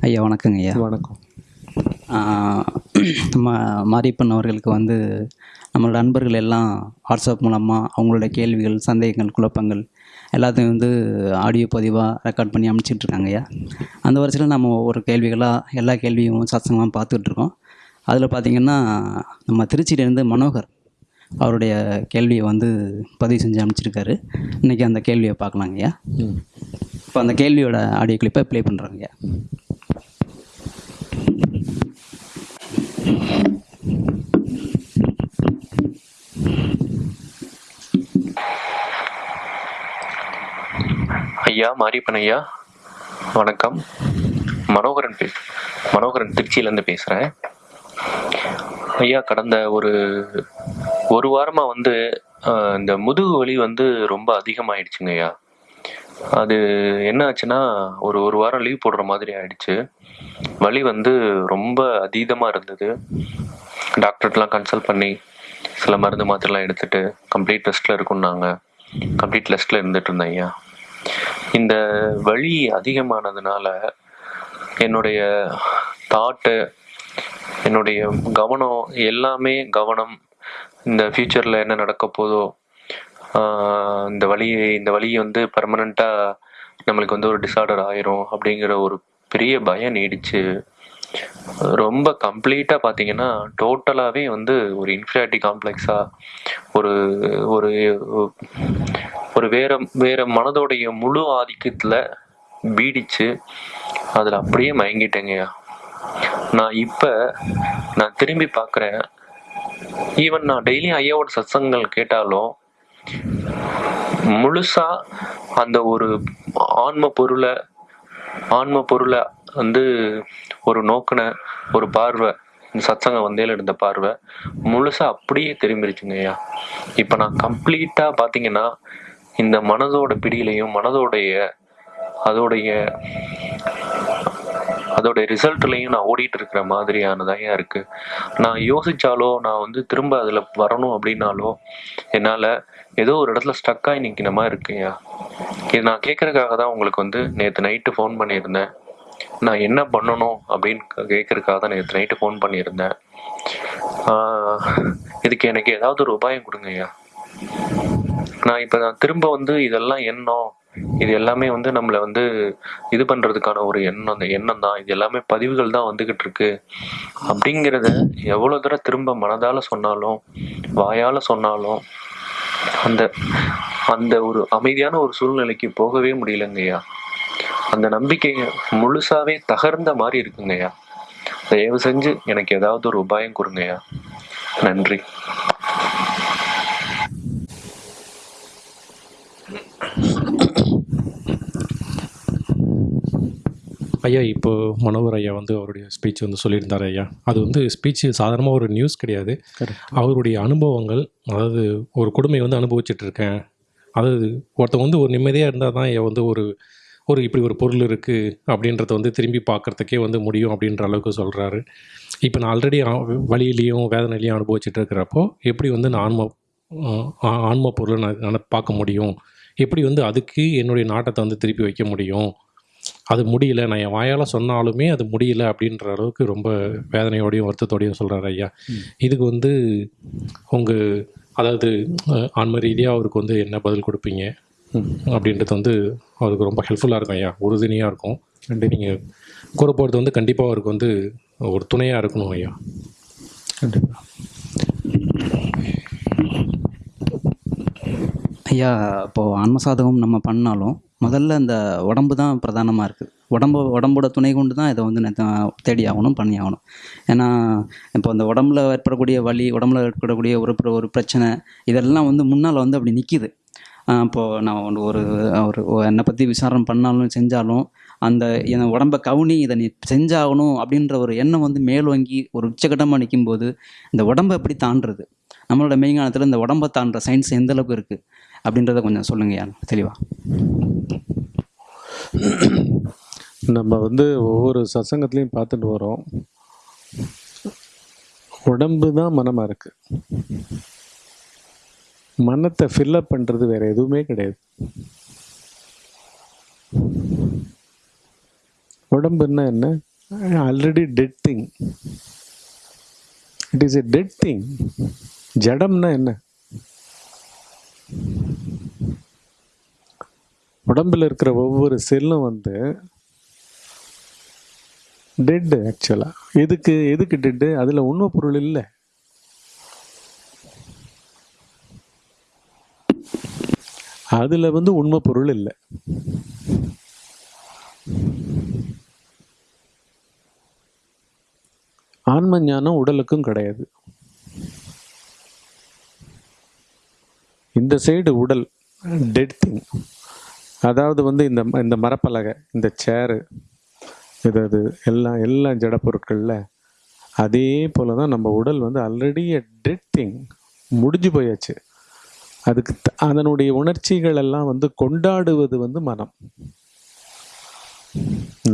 ஐயா வணக்கங்க ஐயா. வணக்கம். நம்ம மாரியப்பன் அவர்களுக்கு வந்து நம்மளோட நண்பர்கள் எல்லாம் வாட்ஸ்அப் மூலமாக அவங்களோட கேள்விகள் சந்தேகங்கள் குழப்பங்கள் எல்லாத்தையும் வந்து ஆடியோ பதிவாக ரெக்கார்ட் பண்ணி அனுப்பிச்சிட்ருக்காங்க ஐயா. அந்த வரிசையில் நம்ம ஒவ்வொரு கேள்விகளாக எல்லா கேள்வியும் சத்சங்கமாக பார்த்துட்ருக்கோம் அதில் பார்த்திங்கன்னா நம்ம திருச்சியிலேருந்து மனோகர் அவருடைய கேள்வியை வந்து பதிவு செஞ்சு அனுப்பிச்சிருக்காரு. இன்றைக்கி அந்த கேள்வியை பார்க்கலாங்க ஐயா. இப்போ அந்த கேள்வியோட ஆடியோ கிளிப்பை ப்ளே பண்ணுறாங்க ஐயா. ஐயா மாரியப்பன் ஐயா வணக்கம். மனோகரன் பே மனோகரன் திருச்சியிலேருந்து பேசுகிறேன் ஐயா கடந்த ஒரு ஒரு வாரமாக வந்து இந்த முதுகு வலி வந்து ரொம்ப அதிகமாயிடுச்சுங்க ஐயா. அது என்ன ஆச்சுன்னா ஒரு ஒரு வாரம் லீவ் போடுற மாதிரி ஆயிடுச்சு. வலி வந்து ரொம்ப அதீதமாக இருந்தது. டாக்டர்கிட்டலாம் கன்சல்ட் பண்ணி சில மருந்து மாத்திரலாம் எடுத்துட்டு கம்ப்ளீட் ரெஸ்ட்டில் இருக்குன்னாங்க. கம்ப்ளீட் ரெஸ்ட்டில் இருந்துட்டு இருந்தேன் ஐயா. இந்த வலி அதிகமானதுனால என்னுடைய தாட்டு என்னுடைய கவனம் எல்லாமே கவனம் இந்த ஃப்யூச்சரில் என்ன நடக்க போதோ இந்த வழி இந்த வழி வந்து பர்மனண்ட்டாக நம்மளுக்கு வந்து ஒரு டிசார்டர் ஆயிரும் அப்படிங்கிற ஒரு பெரிய பயம் நீடிச்சு ரொம்ப கம்ப்ளீட்டாக பார்த்தீங்கன்னா டோட்டலாகவே வந்து ஒரு இன்ஃபியாரிட்டி காம்ப்ளெக்ஸாக ஒரு ஒரு ஒரு வேற வேற மனதோடைய முழு ஆதிக்கத்தில் பீடிச்சு அதில் அப்படியே மயங்கிட்டேங்கய்யா. நான் இப்போ நான் திரும்பி பார்க்குறேன் ஈவன் நான் டெய்லியும் ஐயாவோட சத்சங்கங்கள் கேட்டாலும் முழுசா அந்த ஒரு ஆன்ம பொருளை ஆன்ம பொருளை வந்து ஒரு நோக்கின ஒரு பார்வை இந்த சத்சங்கம் வந்தேல இருந்த பார்வை முழுசா அப்படியே திரும்பிருச்சுங்க ஐயா. இப்போ நான் கம்ப்ளீட்டாக பார்த்தீங்கன்னா இந்த மனதோட பிடியிலையும் மனதோடைய அதோடைய அதோட ரிசல்ட்லையும் நான் ஓடிட்டு இருக்கிற மாதிரியானதாக இருக்கு. நான் யோசிச்சாலோ நான் வந்து திரும்ப அதில் வரணும் அப்படின்னாலோ என்னால் ஏதோ ஒரு இடத்துல ஸ்டக்காகி நிற்கிற மாதிரி இருக்குயா இது நான் கேட்கறதுக்காக தான் உங்களுக்கு வந்து நேற்று நைட்டு ஃபோன் பண்ணியிருந்தேன். நான் என்ன பண்ணணும் அப்படின்னு கேட்கறதுக்காக தான் நேற்று நைட்டு ஃபோன் பண்ணியிருந்தேன். இதுக்கு எனக்கு ஏதாவது ஒரு உபாயம் கொடுங்கய்யா. நான் இப்போ நான் திரும்ப வந்து இதெல்லாம் எண்ணம். இது எல்லாமே வந்து நம்மளை வந்து இது பண்ணுறதுக்கான ஒரு எண்ணம் அந்த எண்ணம் தான் இது எல்லாமே பதிவுகள் தான் வந்துக்கிட்டு இருக்கு அப்படிங்கிறத எவ்வளோ தூரம் திரும்ப மனதால் சொன்னாலும் வாயால் சொன்னாலும் அந்த அந்த ஒரு அமைதியான ஒரு சூழ்நிலைக்கு போகவே முடியலங்கய்யா அந்த நம்பிக்கை முழுசாவே தகர்ந்த மாதிரி இருக்குங்கய்யா தயவு செஞ்சு எனக்கு ஏதாவது ஒரு உபாயம் கொடுங்கய்யா நன்றி. ஐயா இப்போ மனோகர் ஐயா வந்து அவருடைய ஸ்பீச் வந்து சொல்லியிருந்தார் ஐயா. அது வந்து ஸ்பீச் சாதாரணமாக ஒரு நியூஸ் கிடையாது. அவருடைய அனுபவங்கள் அதாவது ஒரு கொடுமை வந்து அனுபவிச்சுட்டு இருக்கேன். அதாவது ஒருத்தன் வந்து ஒரு நிம்மதியாக இருந்தால் தான் ஐயா வந்து ஒரு ஒரு இப்படி ஒரு பொருள் இருக்குது அப்படின்றத வந்து திரும்பி பார்க்குறதுக்கே வந்து முடியும் அப்படின்ற அளவுக்கு சொல்கிறாரு இப்போ நான் ஆல்ரெடி வழியிலையும் வேதனையிலையும் அனுபவிச்சுட்டு இருக்கிறப்போ எப்படி வந்து நான் ஆன்ம ஆன்ம பொருளை நான் பார்க்க முடியும்? எப்படி வந்து அதுக்கு என்னுடைய நாட்டத்தை வந்து திருப்பி வைக்க முடியும்? அது முடியல. நான் என் வாயால் சொன்னாலுமே அது முடியல அப்படின்ற அளவுக்கு ரொம்ப வேதனையோடையும் வருத்தத்தோடையும் சொல்கிறாரு ஐயா. இதுக்கு வந்து உங்கள் அதாவது ஆன்ம ரீதியாக அவருக்கு வந்து என்ன பதில் கொடுப்பீங்க? அப்படின்றது வந்து அவருக்கு ரொம்ப ஹெல்ப்ஃபுல்லாக இருக்கும் ஐயா. உறுதுணையாக இருக்கும். நீங்கள் கூற போகிறது வந்து கண்டிப்பாக அவருக்கு வந்து ஒரு துணையாக இருக்கணும் ஐயா. கண்டிப்பாக ஐயா இப்போது ஆன்மசாதகம் நம்ம பண்ணாலும் முதல்ல இந்த உடம்பு தான் பிரதானமாக இருக்குது உடம்பு உடம்போட துணை கொண்டு தான் இதை வந்து நான் தேடி ஆகணும் பண்ணி ஆகணும். ஏன்னா இப்போ அந்த உடம்புல ஏற்படக்கூடிய வலி உடம்புல ஏற்படக்கூடிய ஒரு ஒரு பிரச்சனை இதெல்லாம் வந்து முன்னால் வந்து அப்படி நிற்கிது இப்போது நான் ஒன்று ஒரு ஒரு என்னை பற்றி விசாரணை பண்ணாலும் செஞ்சாலும் அந்த என் உடம்பை கவுனி இதை நீ செஞ்சாகணும் அப்படின்ற ஒரு எண்ணம் வந்து மேலோங்கி ஒரு உச்சகட்டமாக நிற்கும்போது இந்த உடம்பை எப்படி தாண்டுறது? நம்மளோட மெய்ஞானத்தில் இந்த உடம்பை தாண்டுற சயின்ஸ் எந்த அளவுக்கு இருக்குது அப்படின்றத கொஞ்சம் சொல்லுங்கய்யா தெளிவாக நம்ம வந்து ஒவ்வொரு சத்சங்கத்துலேயும் பார்த்துட்டு வரோம். உடம்பு தான் மனமாக இருக்குது மனத்தை ஃபில்லப் பண்ணுறது வேறு எதுவுமே கிடையாது. உடம்புன்னா என்ன? Already dead thing it is a dead thing ஜடம்னா என்ன? உடம்புல இருக்கிற ஒவ்வொரு செல்லும் வந்து டெட்டு ஆக்சுவலாக எதுக்கு எதுக்கு டெட்டு அதில் உண்மை பொருள் இல்லை. அதில் வந்து உண்மை பொருள் இல்லை. ஆன்ம ஞானம் உடலுக்கும் கிடையாது. இந்த சைடு உடல் டெட் திங் அதாவது வந்து இந்த இந்த மரப்பலகை இந்த சேரு இது அது எல்லாம் எல்லா ஜட பொருட்களில் அதே போல தான் நம்ம உடல் வந்து ஆல்ரெடி டெட் திங் முடிஞ்சு போயாச்சு. அதுக்கு த- அதனுடைய உணர்ச்சிகள் எல்லாம் வந்து கொண்டாடுவது வந்து மனம்.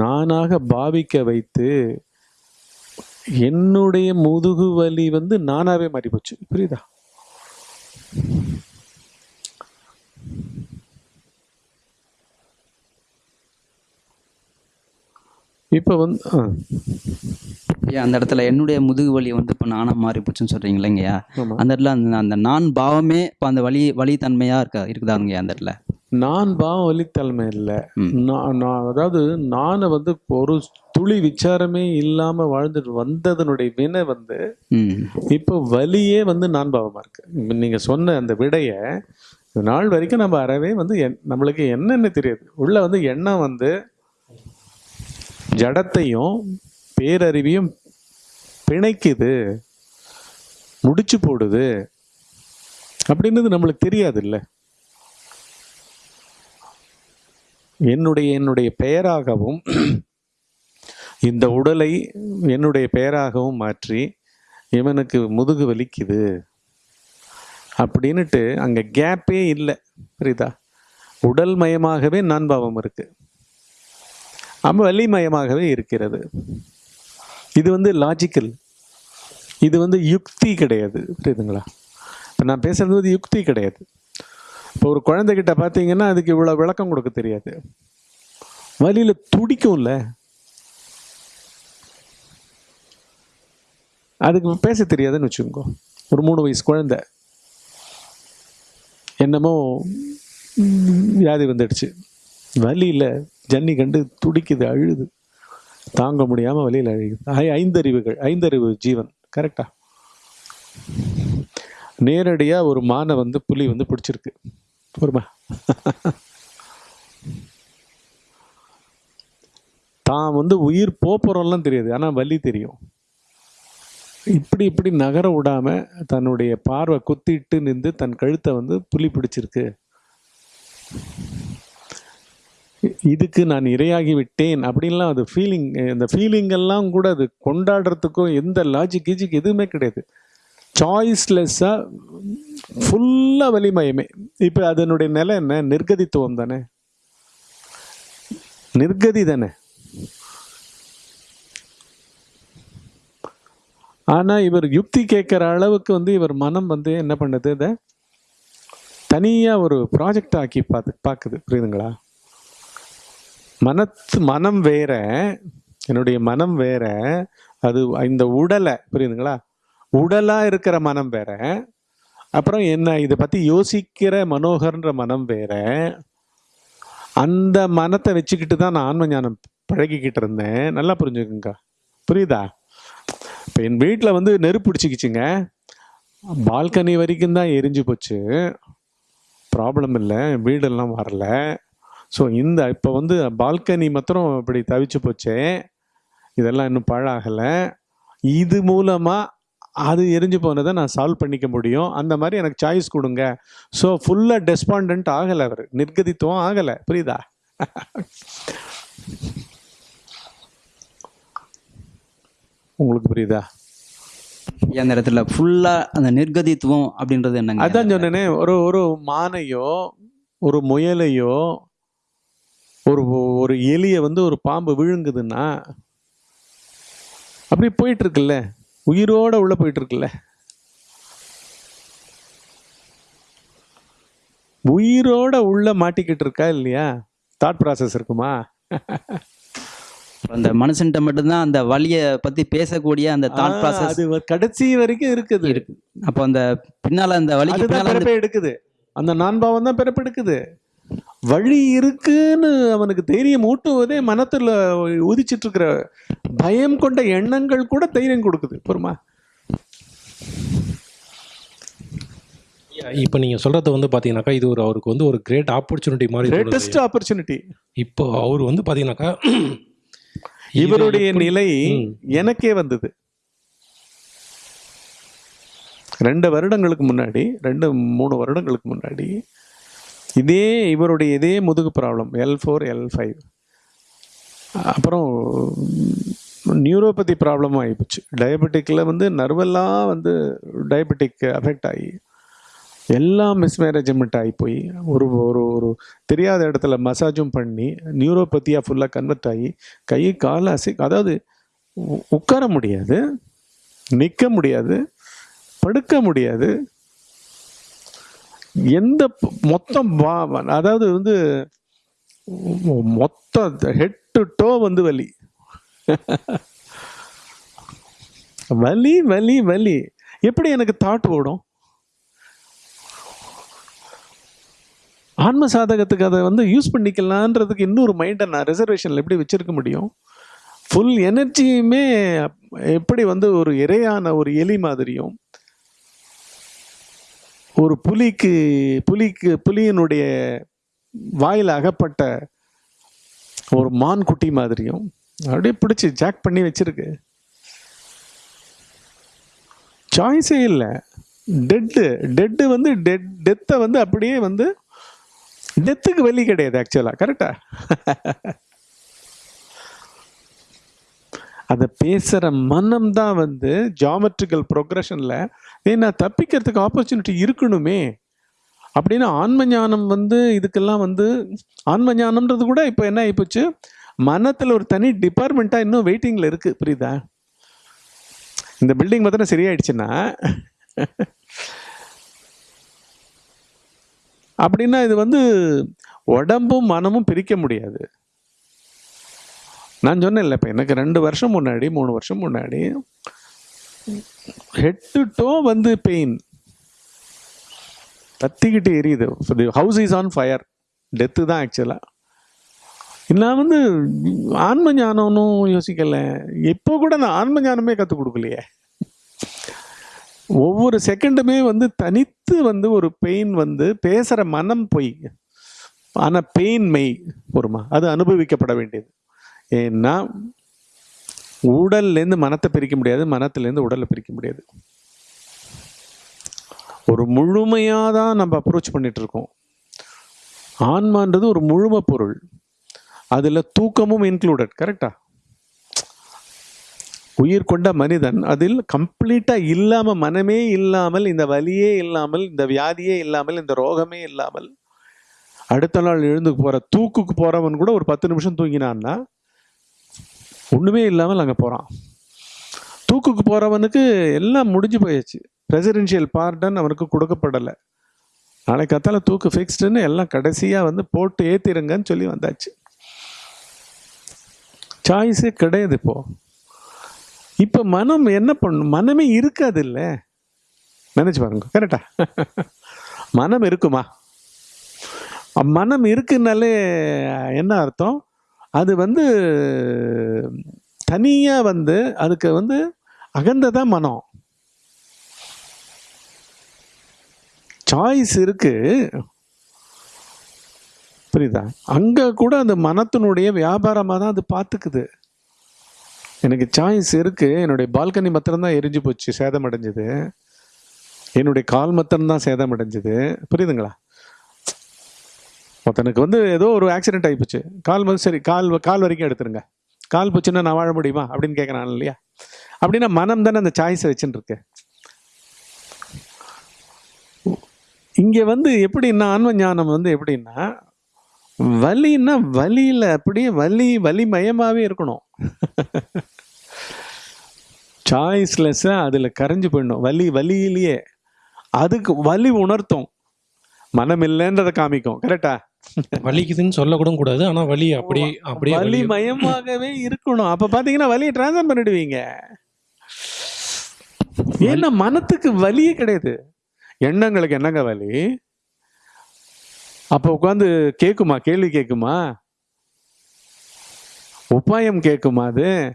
நானாக பாவிக்க வைத்து என்னுடைய முதுகு வலி வந்து நானாவே மாறி போச்சு புரியுதா? இப்போ வந்து ஏன் அந்த இடத்துல என்னுடைய முதுகு வலி வந்து இப்போ நானாக மாறி போச்சுன்னு சொல்கிறீங்க இல்லைங்கய்யா. அந்த இடத்துல அந்த அந்த நான் பாவமே இப்போ அந்த வலி வலி தன்மையாக இருக்கா இருக்குதாங்கய்யா அந்த இடத்துல? நான் பாவம் வலித்தன்மை இல்லை. நான் நான் அதாவது நானை வந்து ஒரு துளி விசாரமே இல்லாம வாழ்ந்துட்டு வந்ததனுடைய வினை வந்து இப்போ வலியே வந்து நான் பாவமா இருக்கு. இப்ப நீங்க சொன்ன அந்த விடைய நாள் வரைக்கும் நம்ம அறவே வந்து நம்மளுக்கு என்னன்னு தெரியாது. உள்ள வந்து எண்ணம் வந்து ஜடத்தையும் பேரறிவையும் பிணைக்குது முடிச்சு போடுது அப்படின்றது நம்மளுக்கு தெரியாது இல்லை என்னுடைய என்னுடைய பெயராகவும் இந்த உடலை என்னுடைய பெயராகவும் மாற்றி இவனுக்கு முதுகு வலிக்குது அப்படின்ட்டு அங்கே கேப்பே இல்லை புரியுதா? உடல் மயமாகவே நான் பாவம் இருக்குது ஆமா வலிமயமாகவே இருக்கிறது. இது வந்து லாஜிக்கல் இது வந்து யுக்தி கிடையாது. புரியுதுங்களா? இப்போ நான் பேசுறது வந்து யுக்தி கிடையாது. இப்போ ஒரு குழந்தைகிட்ட பார்த்தீங்கன்னா அதுக்கு இவ்வளோ விளக்கம் கொடுக்க தெரியாது. வழியில் துடிக்கும்ல. அதுக்கு பேச தெரியாதுன்னு வச்சுக்கோங்க. ஒரு மூணு வயசு குழந்தை. என்னமோ வியாதி வந்துடுச்சு. வலியில் ஜன்னி கண்டு துடிக்குது அழுது. தாங்க முடியாமல் வலியில் அழுகுது. ஐ- ஐந்தறிவுகள் ஐந்தறிவு ஜீவன். கரெக்டா நேரடியாக ஒரு மானை வந்து புலி வந்து பிடிச்சிருக்கு. பொறுமா. தான் வந்து உயிர் போகிறோம்லாம் தெரியாது ஆனால் வலி தெரியும். இப்படி இப்படி நகர விடாமல் தன்னுடைய பார்வை குத்திட்டு நின்று தன் கழுத்தை வந்து புலி பிடிச்சிருக்கு. இதுக்கு நான் இரையாகி விட்டேன் அப்படின்லாம் அது ஃபீலிங் இந்த ஃபீலிங்கெல்லாம் கூட அது கொண்டாடுறதுக்கும் எந்த லாஜிக் கீஜிக் எதுவுமே கிடையாது. சாய்ஸ்லெஸ்ஸாக ஃபுல்லாக வலிமயமே இப்போ அதனுடைய நிலை என்ன? நிர்கதித்துவம் தானே? நிர்கதி தானே? ஆனால் இவர் யுக்தி கேட்குற அளவுக்கு வந்து இவர் மனம் வந்து என்ன பண்ணுது? இதை தனியாக ஒரு ப்ராஜெக்ட் ஆக்கி பார்த்து பார்க்குது. புரியுதுங்களா? மனத்து மனம் வேற என்னுடைய மனம் வேற அது இந்த உடலை புரியுதுங்களா? உடலாக இருக்கிற மனம் வேற அப்புறம் என்ன இதை பற்றி யோசிக்கிற மனோகர்ன்ற மனம் வேற அந்த மனத்தை வச்சுக்கிட்டு தான் நான் ஆன்ம ஞானம் பழகிக்கிட்டு இருந்தேன். நல்லா புரிஞ்சுக்குங்க. புரியுதா? இப்போ என் வீட்டில் வந்து நெருப்பு பிடிச்சிக்கிச்சுங்க. பால்கனி வரைக்கும் தான் எரிஞ்சு போச்சு. ப்ராப்ளம் இல்லை வீடெல்லாம் வரல. ஸோ இந்த இப்போ வந்து பால்கனி மாத்திரம் இப்படி தவிச்சு போச்சே இதெல்லாம் இன்னும் பழாகலை. இது மூலமாக அது எரிஞ்சு போனதை நான் சால்வ் பண்ணிக்க முடியும். அந்த மாதிரி எனக்கு சாய்ஸ் கொடுங்க. ஸோ ஃபுல்லாக டெஸ்பாண்டன்ட் ஆகலை அவர். நிர்கதித்துவம் ஆகலை. புரியுதா? உங்களுக்கு புரியுதா? அந்த இடத்துல ஃபுல்லாக அந்த நிர்கதித்துவம் அப்படின்றது என்னங்க? அதான் சொன்னேனே ஒரு ஒரு மானையோ ஒரு முயலையோ ஒரு ஒரு எலிய வந்து ஒரு பாம்பு விழுங்குதுன்னா அப்படி போயிட்டு இருக்குல்ல உயிரோட உள்ள போயிட்டு இருக்குல்ல உயிரோட உள்ள மாட்டிக்கிட்டு இருக்கா இல்லையா? தாட் ப்ராசஸ் இருக்குமா? அந்த மனுஷன்ட்ட மட்டும்தான் அந்த வலியை பற்றி பேசக்கூடிய அந்த தாட் ப்ராசஸ் அது கடைசி வரைக்கும் இருக்குது. இருக்கு. அப்போ அந்த பின்னால அந்த பிறப்பை எடுக்குது. அந்த நான்பாவம் தான் பிறப்பு எடுக்குது. வழி இருக்குன்னு அவனுக்கு தைரியம் ஊட்டுவதே மனத்துல உதிச்சிட்டு இருக்கிற பயம் கொண்ட எண்ணங்கள் கூட தைரியம் கொடுக்குது பொறுமா இப்போ நீங்கள் சொல்கிறது வந்து பார்த்தீங்கன்னாக்கா இது ஒரு அவருக்கு வந்து ஒரு கிரேட் ஆப்பர்ச்சுனிட்டி மாதிரி கிரேட்டஸ்ட். ஆப்பர்ச்சுனிட்டி இப்போ அவர் வந்து பார்த்தீங்கன்னாக்கா இது இவருடைய நிலை. எனக்கே வந்தது ரெண்டு வருடங்களுக்கு முன்னாடி ரெண்டு மூணு வருடங்களுக்கு முன்னாடி இதே இவருடைய இதே முதுகு problem L four L five அப்புறம் நியூரோபதி ப்ராப்ளமும் ஆகிப்போச்சு டயபெட்டிக்கில் வந்து நர்வெல்லாம் வந்து டயபெட்டிக் அஃபெக்ட் ஆகி எல்லாம் மிஸ்மேனேஜ்மெண்ட் ஆகி போய் ஒரு ஒரு ஒரு தெரியாத இடத்துல மசாஜும் பண்ணி நியூரோபதியாக ஃபுல்லாக கன்வெர்ட் ஆகி கை கால் அசை அதாவது உட்கார முடியாது நிற்க முடியாது படுக்க முடியாது எந்த மொத்தம் வா- அதாவது வந்து மொத்த ஹெட் டு டோ வந்து வலி. வலி வலி வலி. எப்படி எனக்கு தாட் ஓடும்? ஆன்ம சாதகத்துக்கு அதை வந்து யூஸ் பண்ணிக்கலான்றதுக்கு இன்னொரு மைண்டை நான் ரிசர்வேஷனில் எப்படி வச்சிருக்க முடியும்? ஃபுல் எனர்ஜியுமே எப்படி வந்து ஒரு இரையான ஒரு எலி மாதிரியும் ஒரு புலிக்கு புலிக்கு புலியினுடைய வாயில் அகப்பட்ட ஒரு மான் குட்டி மாதிரியும் அப்படியே பிடிச்சி ஜாக் பண்ணி வச்சிருக்கு. சாய்ஸே இல்லை. டெட்டு டெட்டு வந்து டெட் டெத்தை வந்து அப்படியே வந்து டெத்துக்கு வெளி கிடையாது ஆக்சுவலாக கரெக்டா அதை பேசுகிற மனம் தான் வந்து ஜாமெட்ரிக்கல் ப்ரொக்ரஷனில் ஏன்னா தப்பிக்கிறதுக்கு ஆப்பர்ச்சுனிட்டி இருக்கணுமே. அப்படின்னா ஆன்ம ஞானம் வந்து இதுக்கெல்லாம் வந்து ஆன்ம ஞானம்ன்றது கூட இப்போ என்ன ஆகிப்போச்சு மனத்தில் ஒரு தனி டிபார்ட்மெண்ட்டாக இன்னும் வெயிட்டிங்கில் இருக்குது புரியுதா? இந்த பில்டிங் மாத்திரம் சரியாயிடுச்சுன்னா அப்படின்னா இது வந்து உடம்பும் மனமும் பிரிக்க முடியாது. நான் சொன்னேன்ல இப்போ எனக்கு ரெண்டு வருஷம் முன்னாடி மூணு வருஷம் முன்னாடி ஹெட் டு டோ வந்து பெயின் தத்திக்கிட்டு எரியுது. House is on fire death தான் ஆக்சுவலாக நான் வந்து ஆன்ம ஞானம்னும் யோசிக்கல. இப்போ கூட நான் ஆன்ம ஞானமே கற்றுக் கொடுக்கலையே. ஒவ்வொரு செகண்டுமே வந்து தனித்து வந்து ஒரு பெயின் வந்து பேசுகிற மனம் பொய். ஆனால் பெயின் மெய் பொறுமா. அது அனுபவிக்கப்பட வேண்டியது. ஏன்னா உடல்லேருந்து மனத்தை பிரிக்க முடியாது மனத்திலேருந்து உடலை பிரிக்க முடியாது. ஒரு முழுமையாக தான் நம்ம அப்ரோச் பண்ணிட்டு இருக்கோம் ஆன்மான்றது ஒரு முழுமை பொருள். அதில் தூக்கமும் இன்க்ளூடட் கரெக்டா உயிர் கொண்ட மனிதன் அதில் கம்ப்ளீட்டாக இல்லாமல் மனமே இல்லாமல் இந்த வலியே இல்லாமல் இந்த வியாதியே இல்லாமல் இந்த ரோகமே இல்லாமல் அடுத்த நாள் எழுந்து போகிற தூக்குக்கு போகிறவன் கூட ஒரு பத்து நிமிஷம் தூங்கினான்னா ஒன்றுமே இல்லாமல் அங்கே போகிறான் தூக்குக்கு போகிறவனுக்கு எல்லாம் முடிஞ்சு போயாச்சு. ரெசிடென்ஷியல் பார்டன் அவனுக்கு கொடுக்கப்படலை. நாளைக்கு கத்தால தூக்கு ஃபிக்ஸ்டுன்னு எல்லாம் கடைசியாக வந்து போட்டு ஏற்றிருங்கன்னு சொல்லி வந்தாச்சு. சாய்ஸே கிடையாது இப்போ. இப்போ மனம் என்ன பண்ணும்? மனமே இருக்காது இல்லை நினச்சி பாருங்க. கரெக்டா மனம் இருக்குமா? மனம் இருக்குனாலே என்ன அர்த்தம்? அது வந்து தனியாக வந்து அதுக்கு வந்து அகந்ததான் மனம். சாய்ஸ் இருக்கு. புரியுதா? அங்கே கூட அந்த மனத்தினுடைய வியாபாரமாக தான் அது பார்த்துக்குது எனக்கு சாய்ஸ் இருக்கு. என்னுடைய பால்கனி மத்திரம்தான் எரிஞ்சு போச்சு சேதம் அடைஞ்சது. என்னுடைய கால் மத்திரம்தான் சேதம் அடைஞ்சது. புரியுதுங்களா? ஒருத்தனுக்கு வந்து ஏதோ ஒரு ஆக்சிடென்ட் ஆகிப்போச்சு கால் வந்து சரி கால் கால் வரைக்கும் எடுத்துருங்க. கால் போச்சுன்னா நான் வாழ முடியுமா? அப்படின்னு கேட்குறான் இல்லையா? அப்படின்னா மனம் தானே அந்த சாய்ஸை வச்சுன்னு இருக்கு இங்கே வந்து எப்படின்னா ஆன்ம ஞானம் வந்து எப்படின்னா வலின்னா வலியில் அப்படியே வலி வலி மயமாகவே இருக்கணும் சாய்ஸ்லெஸ்ஸாக அதில் கரைஞ்சு போயிடணும். வலி வலியிலேயே. அதுக்கு வலி உணர்த்தும். மனம் இல்லைன்றதை காமிக்கும் கரெக்டா வலிக்குதுன்னு சொல்லக்கூட கூடாது ஆனா வலி அப்படியே அப்படியே வலி வலி மயமாகவே இருக்கணும். அப்ப பாத்தீங்கன்னா வலியை டிரான்ஸ்ஃபர் பண்ணிடுவீங்க. ஏன்னா மனத்துக்கு வலியே கிடையாது. எண்ணங்களுக்கு என்னங்க வலி? அப்ப உட்காந்து கேக்குமா? கேள்வி கேக்குமா? உபாயம் கேக்குமா அது?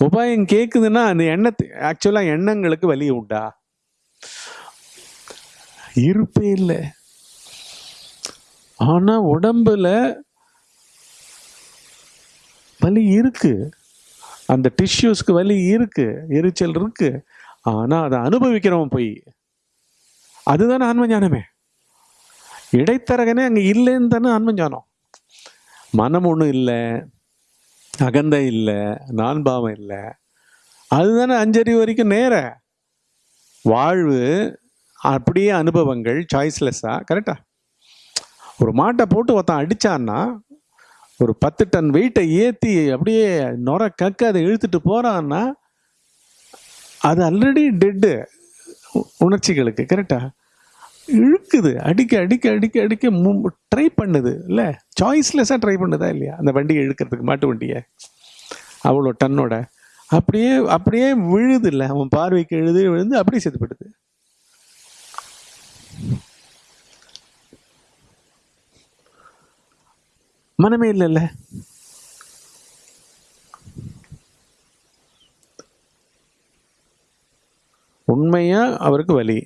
உபாயம் கேக்குதுன்னா அந்த எண்ணத்து ஆக்சுவலா எண்ணங்களுக்கு வலி உண்டா? இருப்பே இல்லை. ஆனா உடம்புல வலி இருக்கு. அந்த டிஷ்யூஸ்க்கு வலி இருக்கு எரிச்சல் இருக்கு. ஆனா அதை அனுபவிக்கிறவன் போய் அதுதானே ஆன்ம ஞானமே இடைத்தரகனே அங்க இல்லைன்னு தானே ஆன்ம ஞானம் மனம் ஒன்றும் இல்லை அகந்தை இல்லை நான்பாவம் இல்லை. அதுதானே அஞ்சறிவு வரைக்கும் நேர. வாழ்வு அப்படியே அனுபவங்கள் சாய்ஸ்லெஸ்ஸா கரெக்டா ஒரு மாட்டை போட்டு ஒருத்தன் அடித்தான்னா ஒரு பத்து டன் வெயிட்டை ஏற்றி அப்படியே நொர கக்க அதை இழுத்துட்டு போகிறான்னா அது ஆல்ரெடி டெட்டு உணர்ச்சிகளுக்கு கரெக்டா இழுக்குது அடிக்க அடிக்க அடிக்க அடிக்க ட்ரை பண்ணுது இல்லை? சாய்ஸ்லெஸ்ஸாக ட்ரை பண்ணுதா இல்லையா? அந்த வண்டியை இழுக்கிறதுக்கு மாட்டு வண்டியை. அவ்வளோ டன்னோட. அப்படியே அப்படியே விழுது இல்லை அவன் பார்வைக்கு எழுது விழுந்து அப்படியே செத்துப்படுது மனமே இல்லைல்ல. உண்மையா அவருக்கு வலி.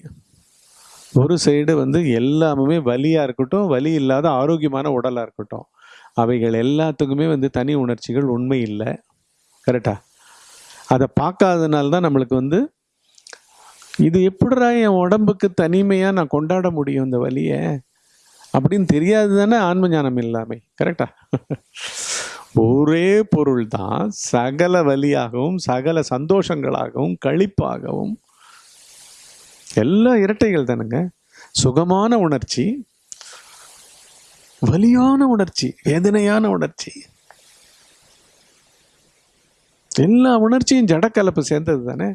ஒரு சைடு வந்து எல்லாமே வலியா இருக்கட்டும் வலி இல்லாத ஆரோக்கியமான உடலா இருக்கட்டும். அவைகள் எல்லாத்துக்குமே வந்து தனி உணர்ச்சிகள் உண்மை இல்லை. கரெக்டா அதை பார்க்காதனால தான் நம்மளுக்கு வந்து இது எப்படிரா என் உடம்புக்கு தனிமையா நான் கொண்டாட முடியும் இந்த வலியை? அப்படின்னு தெரியாது தானே ஆன்ம ஞானம் இல்லாமை. கரெக்டா ஒரே பொருள் தான் சகல வழியாகவும் சகல சந்தோஷங்களாகவும் களிப்பாகவும் எல்லா இரட்டைகள் தானுங்க. சுகமான உணர்ச்சி வலியான உணர்ச்சி வேதனையான உணர்ச்சி. எல்லா உணர்ச்சியும் ஜடக்கலப்பு சேர்ந்தது தானே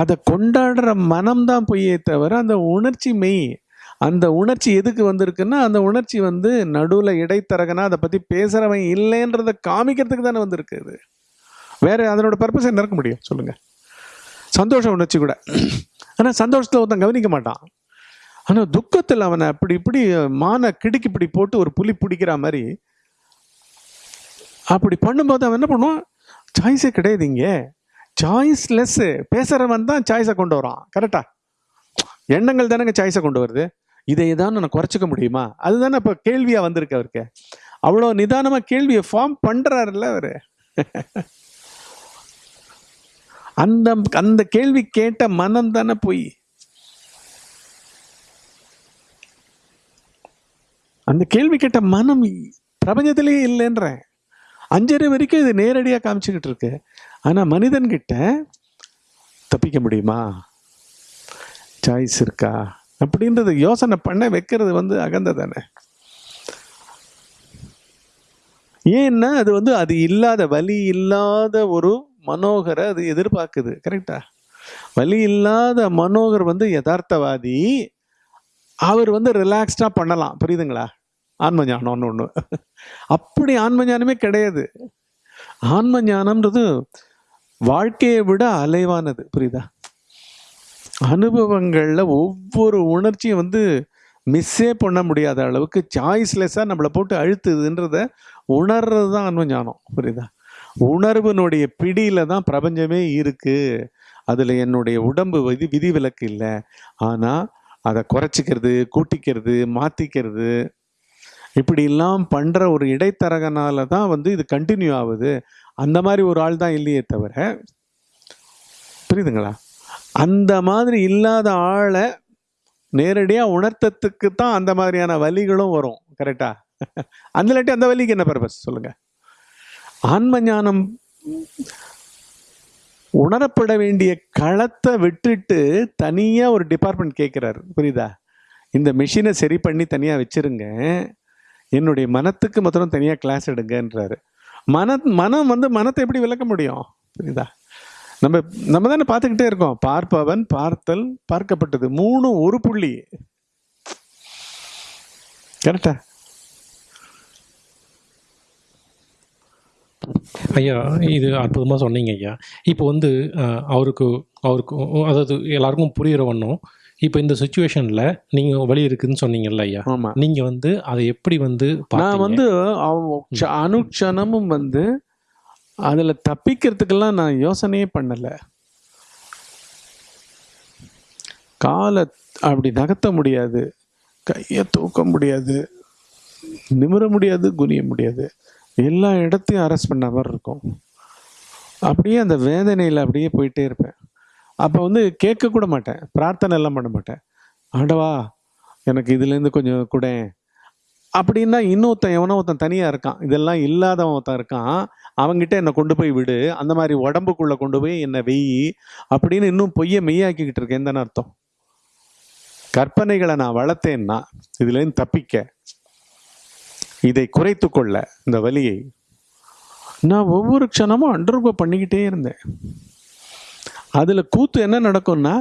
அதை கொண்டாடுற மனம்தான் பொய்யே தவிர அந்த உணர்ச்சி மெய் அந்த உணர்ச்சி எதுக்கு வந்திருக்குன்னா அந்த உணர்ச்சி வந்து நடுவில் இடைத்தரகனா அதை பற்றி பேசுகிறவன் இல்லைன்றதை காமிக்கிறதுக்கு தானே வந்திருக்கு இது. வேறு அதனோட பர்பஸ் என்ன இருக்க முடியும்? சொல்லுங்கள் சந்தோஷ உணர்ச்சி கூட. ஆனால் சந்தோஷத்தில் ஒருத்தன் கவனிக்க மாட்டான். ஆனால் துக்கத்தில் அவனை அப்படி இப்படி மானை கிடுக்கி இப்படி போட்டு ஒரு புலி பிடிக்கிற மாதிரி அப்படி பண்ணும்போது அவன் என்ன பண்ணுவான்? சாய்ஸே கிடையாது இங்கே. சாய்ஸ் பேசுகிறவன் தான் சாய்ஸை கொண்டு வரான். கரெக்டா எண்ணங்கள் தானேங்க சாய்ஸை கொண்டு வருது. இதை தான் நான் குறைச்சிக்க முடியுமா? அதுதானே இப்போ கேள்வியாக வந்திருக்கு அவருக்கு. அவ்வளோ நிதானமாக கேள்வியை ஃபார்ம் பண்ணுறாருல்ல அவர். அந்த அந்த கேள்வி கேட்ட மனம் தானே போய். அந்த கேள்வி கேட்ட மனம் பிரபஞ்சத்திலேயே இல்லைன்றேன். அஞ்சரை வரைக்கும் இது நேரடியாக காமிச்சுக்கிட்டு இருக்கு. ஆனால் மனிதன்கிட்ட தப்பிக்க முடியுமா? சாய்ஸ் இருக்கா? அப்படின்றது யோசனை பண்ண வைக்கிறது வந்து அகந்த தானே ஏன்னா அது வந்து அது இல்லாத வலி இல்லாத ஒரு மனோகரை அது எதிர்பார்க்குது கரெக்டா வலி இல்லாத மனோகர் வந்து யதார்த்தவாதி. அவர் வந்து ரிலாக்ஸ்டாக பண்ணலாம். புரியுதுங்களா? ஆன்ம ஞானம்னு ஒன்று அப்படி ஆன்ம ஞானமே கிடையாது. ஆன்ம ஞானம்ன்றது வாழ்க்கையை விட அலைவானது. புரியுதா? அனுபவங்களில் ஒவ்வொரு உணர்ச்சியும் வந்து மிஸ்ஸே பண்ண முடியாத அளவுக்கு சாய்ஸ்லெஸ்ஸாக நம்மளை போட்டு அழுத்துதுன்றத உணர்றது தான் அன்பு ஞானம் புரியுதா? உணர்வினுடைய பிடியில் தான் பிரபஞ்சமே இருக்குது அதில் என்னுடைய உடம்பு விதி விதிவிலக்கு இல்லை. ஆனால் அதை குறைச்சிக்கிறது கூட்டிக்கிறது மாற்றிக்கிறது இப்படிலாம் பண்ணுற ஒரு இடைத்தரகனால தான் வந்து இது கண்டினியூ ஆகுது. அந்த மாதிரி ஒரு ஆள் தான் இல்லையே தவிர புரியுதுங்களா? அந்த மாதிரி இல்லாத ஆளை நேரடியாக உணர்த்தத்துக்கு தான் அந்த மாதிரியான வலிகளும் வரும் கரெக்டா அந்த இல்லாட்டி அந்த வலிக்கு என்ன பர்பஸ் சொல்லுங்க. ஆன்ம ஞானம் உணரப்பட வேண்டிய களத்தை விட்டுட்டு தனியாக ஒரு டிபார்ட்மெண்ட் கேட்குறாரு புரியுதா? இந்த மிஷினை சரி பண்ணி தனியாக வச்சிருங்க. என்னுடைய மனத்துக்கு மாத்திரம் தனியாக கிளாஸ் எடுங்கன்றாரு. மன மனம் வந்து மனத்தை எப்படி விளக்க முடியும்? புரியுதா? நம்ம நம்ம தானே பார்த்துக்கிட்டே இருக்கோம். பார்ப்பவன் பார்த்தல் பார்க்கப்பட்டது. மூணும் ஒரு புள்ளி. கரெக்டா? ஐயா இது அற்புதமாக சொன்னீங்க ஐயா. இப்போ வந்து அவருக்கு அவருக்கு அதாவது எல்லாருக்கும் புரிகிற வண்ணம் இப்போ இந்த சுச்சுவேஷனில் நீங்கள் வழி இருக்குதுன்னு சொன்னீங்கல்ல ஐயா. ஆமா. நீங்கள் வந்து அதை எப்படி வந்து நான்? வந்து அனுக்ஷணமும் வந்து அதில் தப்பிக்கிறதுக்கெல்லாம் நான் யோசனையே பண்ணலை. காலை அப்படி நகர்த்த முடியாது. கையை தூக்க முடியாது. நிமிர முடியாது குனிய முடியாது. எல்லா இடத்தையும் அரெஸ்ட் பண்ண மாதிரி இருக்கும். அப்படியே அந்த வேதனையில் அப்படியே போயிட்டே இருப்பேன். அப்போ வந்து கேட்க கூட மாட்டேன். பிரார்த்தனை எல்லாம் பண்ண மாட்டேன். ஆண்டவா எனக்கு இதுலேருந்து கொஞ்சம் கூட. அப்படின்னா இன்னொருத்தன் எவனோ ஒருத்தன் தனியாக இருக்கான். இதெல்லாம் இல்லாதவன் ஒருத்தன் இருக்கான். அவங்ககிட்ட என்னை கொண்டு போய் விடு. அந்த மாதிரி உடம்புக்குள்ளே கொண்டு போய் என்னை வெயி அப்படின்னு இன்னும் பொய்யை மெய்யாக்கிக்கிட்டு இருக்கேன். தானே அர்த்தம்? கற்பனைகளை நான் வளர்த்தேன்னா இதுலேருந்து தப்பிக்க இதை குறைத்து கொள்ள இந்த வலியை நான் ஒவ்வொரு க்ஷணமும் அண்டர்கோ பண்ணிக்கிட்டே இருந்தேன். அதில் கூத்து என்ன நடக்கும்னா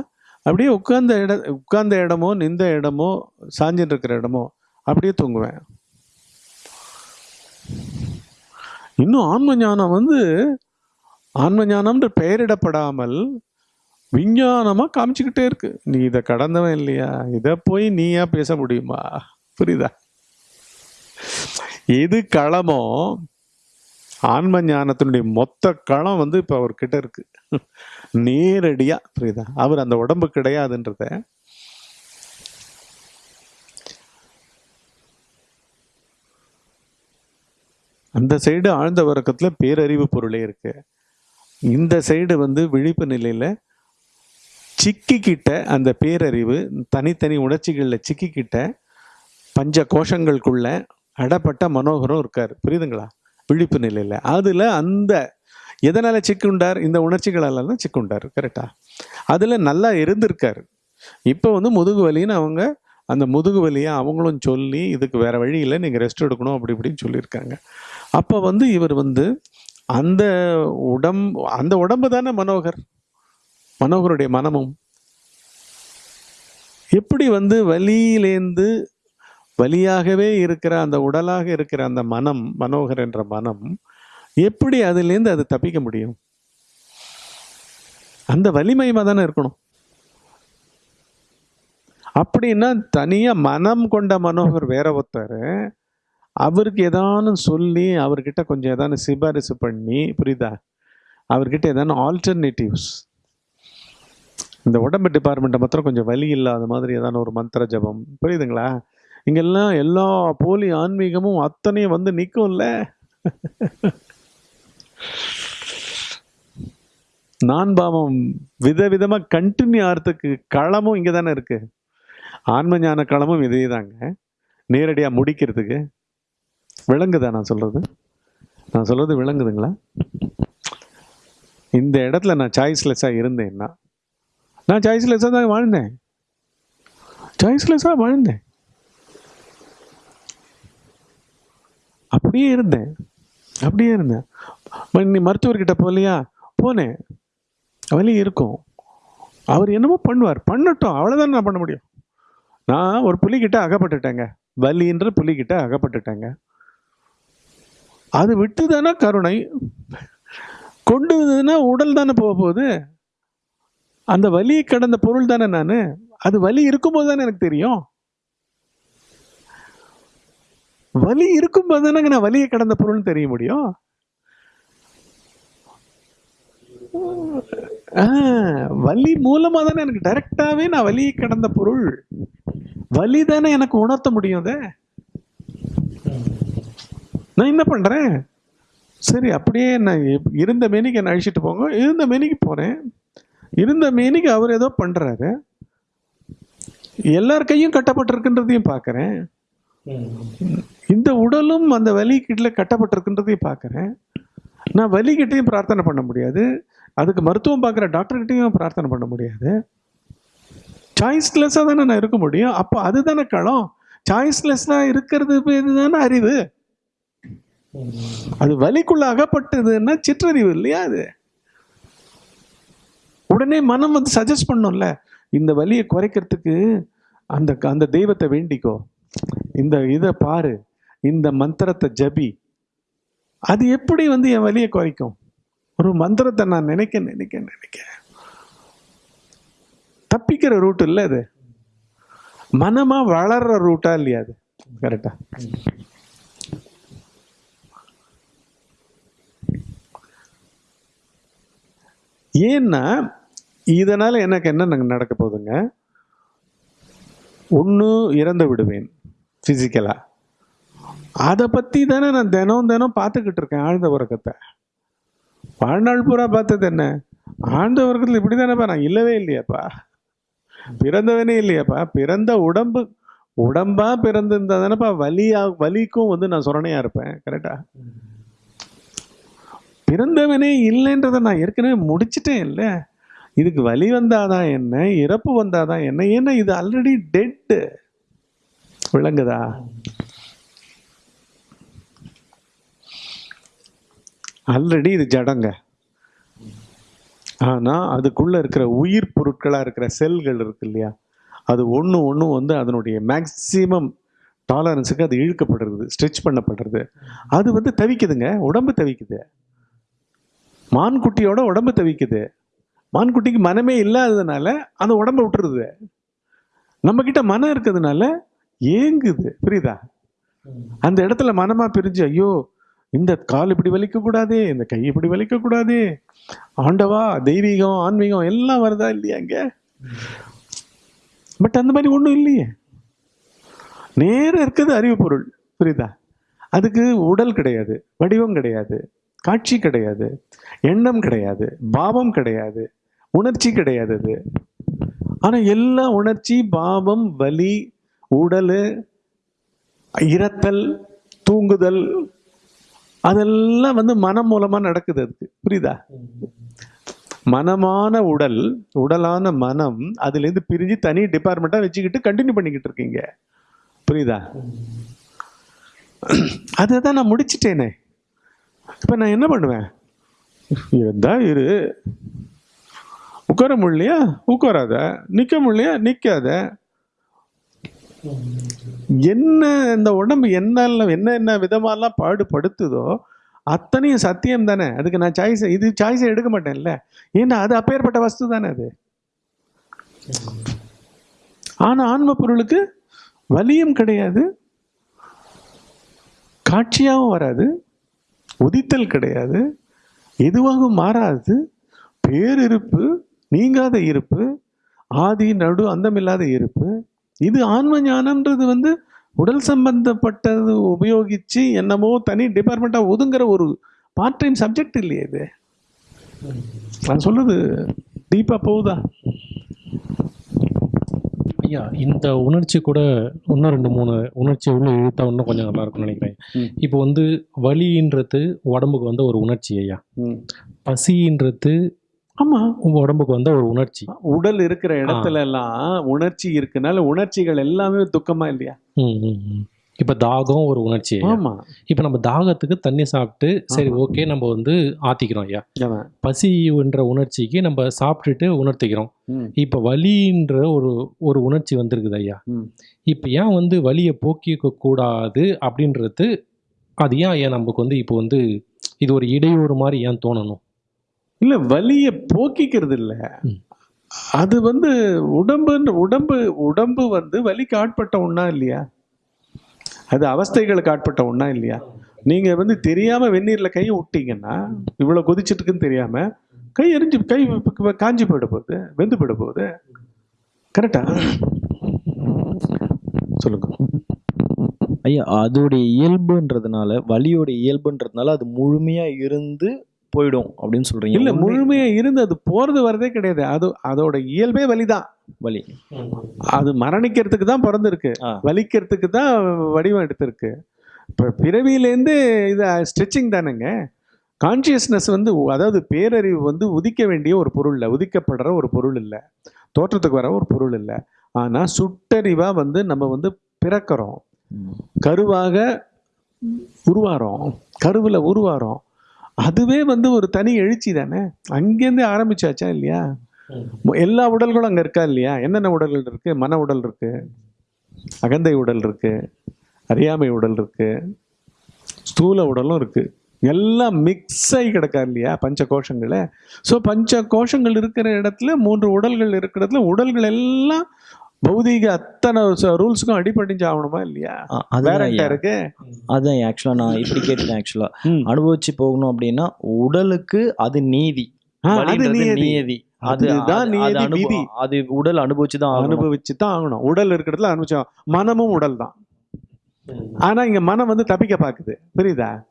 அப்படியே உட்கார்ந்த இட உட்கார்ந்த இடமோ நின்ற இடமோ சாஞ்சின்னு இருக்கிற இடமோ அப்படியே தூங்குவேன். இன்னும் ஆன்ம ஞானம் வந்து ஆன்ம ஞானம்ன்ற பெயரிடப்படாமல் விஞ்ஞானமாக காமிச்சுக்கிட்டே இருக்கு. நீ இதை கடந்தவன் இல்லையா? இதை போய் நீயா பேச முடியுமா? புரியுதா? எது களமோ ஆன்ம ஞானத்தினுடைய மொத்த களம் வந்து இப்போ அவர்கிட்ட இருக்கு. நேரடியாக புரியுதா? அவர் அந்த உடம்பு கிடையாதுன்றத அந்த சைடு ஆழ்ந்த உறக்கத்துல பேரறிவு பொருளே இருக்கு. இந்த சைடு வந்து விழிப்பு நிலையில் சிக்கிக்கிட்ட அந்த பேரறிவு தனித்தனி உணர்ச்சிகளில் சிக்கிக்கிட்ட பஞ்ச கோஷங்களுக்குள்ள அடப்பட்ட மனோகரம் இருக்கார். புரியுதுங்களா? விழிப்பு நிலையில். அதில் அந்த எதனால் சிக்குண்டார்? இந்த உணர்ச்சிகளால் தான் சிக்குண்டார் கரெக்டா அதில் நல்லா இருந்திருக்கார். இப்போ வந்து முதுகு வலின்னு அவங்க அந்த முதுகு வலியை அவங்களும் சொல்லி இதுக்கு வேறு வழி இல்லை. நீங்கள் ரெஸ்ட் எடுக்கணும். அப்படி இப்படின்னு சொல்லியிருக்காங்க. அப்போ வந்து இவர் வந்து அந்த உடம் அந்த உடம்பு தானே மனோகர்? மனோகருடைய மனமும். எப்படி வந்து வலியிலேந்து வலியாகவே இருக்கிற அந்த உடலாக இருக்கிற அந்த மனம் மனோகர் என்ற மனம் எப்படி அதுலேருந்து அது தப்பிக்க முடியும்? அந்த வலிமையமாக தானே இருக்கணும்? அப்படின்னா தனியாக மனம் கொண்ட மனோகர் வேற ஒருத்தர் அவருக்கு ஏதானும் சொல்லி அவர்கிட்ட கொஞ்சம் ஏதானும் சிபாரிசு பண்ணி புரியுதா? அவர்கிட்ட ஏதானும் ஆல்டர்னேட்டிவ்ஸ் இந்த உடம்பு டிபார்ட்மெண்ட்டை மாத்திரம் கொஞ்சம் வலி இல்லாத மாதிரி ஏதான ஒரு மந்திர ஜபம். புரியுதுங்களா? இங்கெல்லாம் எல்லா போலி ஆன்மீகமும் அத்தனையும் வந்து நிற்கும்ல நான் பாவம் விதவிதமாக கண்டினியூ ஆகிறதுக்கு களமும் இங்கே தானே இருக்குது ஆன்ம ஞான களமும் இதே தாங்க நேரடியாக முடிக்கிறதுக்கு. விளங்குதா நான் சொல்கிறது நான் சொல்கிறது விளங்குதுங்களா இந்த இடத்துல நான் சாய்ஸ்லெஸ்ஸாக இருந்தேன்னா நான் சாய்ஸ்லெஸ்ஸாக தான் வாழ்ந்தேன். சாய்ஸ்லெஸ்ஸாக வாழ்ந்தேன். அப்படியே இருந்தேன். அப்படியே இருந்தேன். நீ மருத்துவர்கிட்ட போகலையா போனேன். வலி இருக்கும். அவர் என்னமோ பண்ணுவார். பண்ணட்டும். அவ்வளோதான் நான் பண்ண முடியும். நான் ஒரு புலிகிட்ட அகப்பட்டுட்டேங்க. வலின்ற புலிகிட்ட அகப்பட்டுட்டேங்க. அது விட்டு தானே கருணை? கொண்டு வந்ததுன்னா உடல் தானே போக போகுது? அந்த வலியை கடந்த பொருள் தானே நான்? அது வலி இருக்கும்போது தானே எனக்கு தெரியும்? வலி இருக்கும்போது தானே நான் வலியை கடந்த பொருள்னு தெரிய முடியும்? வலி மூலமாக தானே எனக்கு டைரக்டாகவே நான் வலியை கடந்த பொருள். வலி தானே எனக்கு உணர்த்த முடியும் அதை? நான் என்ன பண்ணுறேன் சரி அப்படியே நான் இருந்த மேனிக்கு என்னை அழிச்சிட்டு போங்க. இருந்த மேனிக்கு போகிறேன் இருந்த மேனிக்கு அவர் ஏதோ பண்ணுறாரு எல்லார் கையும் கட்டப்பட்டிருக்குன்றதையும் பார்க்குறேன். இந்த உடலும் அந்த வலி கட்டப்பட்டிருக்குன்றதையும் பார்க்குறேன். நான் வலிக்கிட்டையும் பிரார்த்தனை பண்ண முடியாது. அதுக்கு மருத்துவம் பார்க்குற டாக்டர்கிட்டையும் பிரார்த்தனை பண்ண முடியாது. சாய்ஸ்லெஸ்ஸாக தானே நான் இருக்க முடியும்? அப்போ அதுதானே களம். சாய்ஸ்லெஸ்ஸாக இருக்கிறது இதுதானே அறிவு. அது வலிக்குள்ள அகப்பட்டதுன்னா சிற்றறிவு இல்லையா அது? உடனே மனம் வந்து சஜஸ்ட் பண்ணும்ல இந்த வலியை குறைக்கிறதுக்கு அந்த அந்த தெய்வத்தை வேண்டிக்கோ. இந்த இதை பாரு இந்த மந்திரத்தை ஜபி. அது எப்படி வந்து என் வலியை குறைக்கும்? ஒரு மந்திரத்தை நான் நினைக்க நினைக்க நினைக்க. தப்பிக்கிற ரூட் இல்லை அது. மனமா வளர்ற ரூட்டா இல்லையா அது? கரெக்டா ஏன்னா இதனால் எனக்கு என்ன நடக்க போகுதுங்க? ஒன்று இறந்து விடுவேன் ஃபிசிக்கலாக அதை பற்றி தானே நான் தினம் தினம் பார்த்துக்கிட்டு இருக்கேன் ஆழ்ந்த உறக்கத்தை. வாழ்நாள் பூரா பார்த்தது என்ன? ஆழ்ந்த உறக்கத்தில் இப்படி தானேப்பா நான் இல்லவே இல்லையாப்பா. பிறந்தவனே இல்லையாப்பா. பிறந்த உடம்பு உடம்பாக பிறந்திருந்தா தானேப்பா வலியாக வலிக்கும் வந்து நான் சுரணையாக இருப்பேன் கரெக்டாக பிறந்தவனே இல்லைன்றதை நான் ஏற்கனவே முடிச்சிட்டேன் இல்லை இதுக்கு வழி வந்தாதான் என்ன? இறப்பு வந்தாதான் என்ன? ஏன்னா இது ஆல்ரெடி டெட்டு விளங்குதா? ஆல்ரெடி இது ஜடங்க. ஆனால் அதுக்குள்ளே இருக்கிற உயிர் பொருட்களாக இருக்கிற செல்கள் இருக்கு இல்லையா? அது ஒன்று ஒன்று வந்து அதனுடைய மேக்சிமம் டாலரன்ஸுக்கு அது இழுக்கப்படுறது ஸ்ட்ரெச் பண்ணப்படுறது. அது வந்து தவிக்குதுங்க உடம்பு தவிக்குது. மான்குட்டியோட உடம்பு தவிக்குது. மான்குட்டிக்கு மனமே இல்லாததுனால அந்த உடம்பை விட்டுருது. நம்மக்கிட்ட மனம் இருக்கிறதுனால ஏங்குது. புரியுதா? அந்த இடத்துல மனமாக பிரிஞ்சு ஐயோ இந்த கால் இப்படி வலிக்கக்கூடாதே இந்த கை இப்படி வலிக்கக்கூடாதே ஆண்டவா தெய்வீகம் ஆன்மீகம் எல்லாம் வருதா இல்லையா அங்கே பட் அந்த மாதிரி ஒன்றும் இல்லையே. நேரம் இருக்குது அறிவு பொருள் புரியுதா? அதுக்கு உடல் கிடையாது வடிவம் கிடையாது. காட்சி கிடையாது எண்ணம் கிடையாது பாவம் கிடையாது உணர்ச்சி கிடையாது அது. ஆனால் எல்லா உணர்ச்சி பாவம் வலி உடல் இறத்தல் தூங்குதல் அதெல்லாம் வந்து மனம் மூலமாக நடக்குது அதுக்கு. புரியுதா? மனமான உடல் உடலான மனம் அதுலேருந்து பிரிஞ்சு தனி டிபார்ட்மெண்ட்டாக வச்சுக்கிட்டு கண்டினியூ பண்ணிக்கிட்டு இருக்கீங்க. புரியுதா? அதை தான் நான் முடிச்சிட்டேனே. இப்போ நான் என்ன பண்ணுவேன்? இருந்தா இரு. உட்கார முடியலையா? உட்காராத. நிற்க முடியலையா? நிற்காத என்ன இந்த உடம்பு என்ன என்ன என்ன விதமாலாம் பாடுபடுத்துதோ அத்தனையும் சத்தியம் தானே. அதுக்கு நான் சாய்ஸ் இது சாய்ஸை எடுக்க மாட்டேன்ல. ஏன்னா அது அப்பேற்பட்ட வஸ்து தானே அது. ஆனால் ஆன்ம பொருளுக்கு வலியும் கிடையாது. காட்சியாகவும் வராது. உதித்தல் கிடையாது. எதுவாகவும் மாறாது. பேரிருப்பு நீங்காத இருப்பு ஆதி நடு அந்தமில்லாத இருப்பு. இது ஆன்ம ஞானம்ன்றது வந்து உடல் சம்பந்தப்பட்டது உபயோகித்து என்னமோ தனி டிபார்ட்மெண்ட்டாக ஒதுங்குற ஒரு பார்ட் டைம் சப்ஜெக்ட் இல்லையே இது. நான் சொல்லுது டீப்பாக போகுதா? ஐயா இந்த உணர்ச்சி கூட இன்னும் ரெண்டு மூணு உணர்ச்சி உள்ள இழுத்தா இன்னும் கொஞ்சம் நல்லா இருக்கும்னு நினைக்கிறேன். இப்போ வந்து வலின்றது உடம்புக்கு வந்த ஒரு உணர்ச்சி ஐயா. பசின்றது ஆமா உங்க உடம்புக்கு வந்த ஒரு உணர்ச்சி. உடல் இருக்கிற இடத்துல எல்லாம் உணர்ச்சி இருக்குனால உணர்ச்சிகள் எல்லாமே துக்கமா இல்லையா. இப்போ தாகம் ஒரு உணர்ச்சி ஐயா. ஆமா. இப்போ நம்ம தாகத்துக்கு தண்ணி சாப்பிட்டு சரி. ஓகே நம்ம வந்து ஆத்திக்கிறோம் ஐயா. பசின்ற உணர்ச்சிக்கு நம்ம சாப்பிட்டுட்டு உணர்த்திக்கிறோம். இப்போ வலின்ற ஒரு ஒரு உணர்ச்சி வந்திருக்குது ஐயா. இப்போ ஏன் வந்து வலியை போக்கிக்க கூடாது அப்படின்றது அது ஏன் ஏன் நமக்கு வந்து இப்போ வந்து இது ஒரு இடையூறு மாதிரி ஏன் தோணணும்? இல்ல வலிய போக்கிக்கிறது இல்ல. அது வந்து உடம்பு உடம்பு உடம்பு வந்து வலிக்கு ஆட்பட்ட ஒண்ணா இல்லையா? அது அவஸ்தைகளுக்கு ஆட்பட்ட ஒன்றா இல்லையா? நீங்கள் வந்து தெரியாமல் வெந்நீரில் கையை விட்டீங்கன்னா இவ்வளோ கொதிச்சிட்டு தெரியாமல் கை எரிஞ்சு கை காஞ்சி போயிட போகுது வெந்து போயிட போகுது. கரெக்டா சொல்லுங்க. ஐயா அதோடைய இயல்புன்றதுனால வலியோட இயல்புன்றதுனால அது முழுமையாக இருந்து போயிடும் அப்படின்னு சொல்றீங்க. இல்ல உண்மை- முழுமையா இருந்து அது போறது வரதே கிடையாது. அது அதோட இயல்பே வலிதான். வலி. அது மரணிக்கிறதுக்கு தான் பிறந்திருக்கு. வலிக்கிறதுக்கு தான் வடிவம் எடுத்திருக்கு. இப்போ பிறவியிலேருந்து இது ஸ்ட்ரெச்சிங் தானேங்க. கான்சியஸ்னஸ் வந்து அதாவது பேரறிவு வந்து உதிக்க வேண்டிய ஒரு பொருள் இல்லை. உதிக்கப்படுற ஒரு பொருள் இல்லை. தோற்றத்துக்கு வர ஒரு பொருள் இல்லை. ஆனால் சுட்டறிவாக வந்து நம்ம வந்து பிறக்கிறோம். கருவாக உருவாரோம் கருவில் உருவாரோம் அதுவே வந்து ஒரு தனி எழுச்சி தானே? அங்கேருந்தே ஆரம்பிச்சாச்சா இல்லையா? எல்லா உடல்களும் அங்க இருக்கா இல்லையா? என்னென்ன உடல்கள் இருக்கு? மன உடல் இருக்கு அகந்தை உடல் இருக்கு அறியாமை உடல் இருக்கு ஸ்தூல உடலும் இருக்கு. எல்லாம் மிக்ஸ் ஆகி கிடக்கா இல்லையா? பஞ்ச கோஷங்கள ஸோ பஞ்ச கோஷங்கள் இருக்கிற இடத்துல மூன்று உடல்கள் இருக்கிற இடத்துல உடல்கள் எல்லாம் பௌதீக அத்தனை ரூல்ஸுக்கும் அடிபடிஞ்சு ஆகணுமா இல்லையா? அ- வேற அதுதான் என்ன ஐயா. இருக்கு. அதான் ஆக்சுவலா நான் இப்படி கேட்டேன் ஆக்சுவலா. அனுபவிச்சு போகணும் அப்படின்னா உடலுக்கு அது நீதி. நியதி. நியதி அது அதுதான் அது- நியதி, அது உடல் அனுபவிச்சு தான் அனுபவிச்சு தான் ஆகணும். உடல் இருக்கிறதுல அனுபவிச்சோம் மனமும் உடல் தான். ஆனா இங்க மனம் வந்து தப்பிக்க பாக்குது. புரியுதா?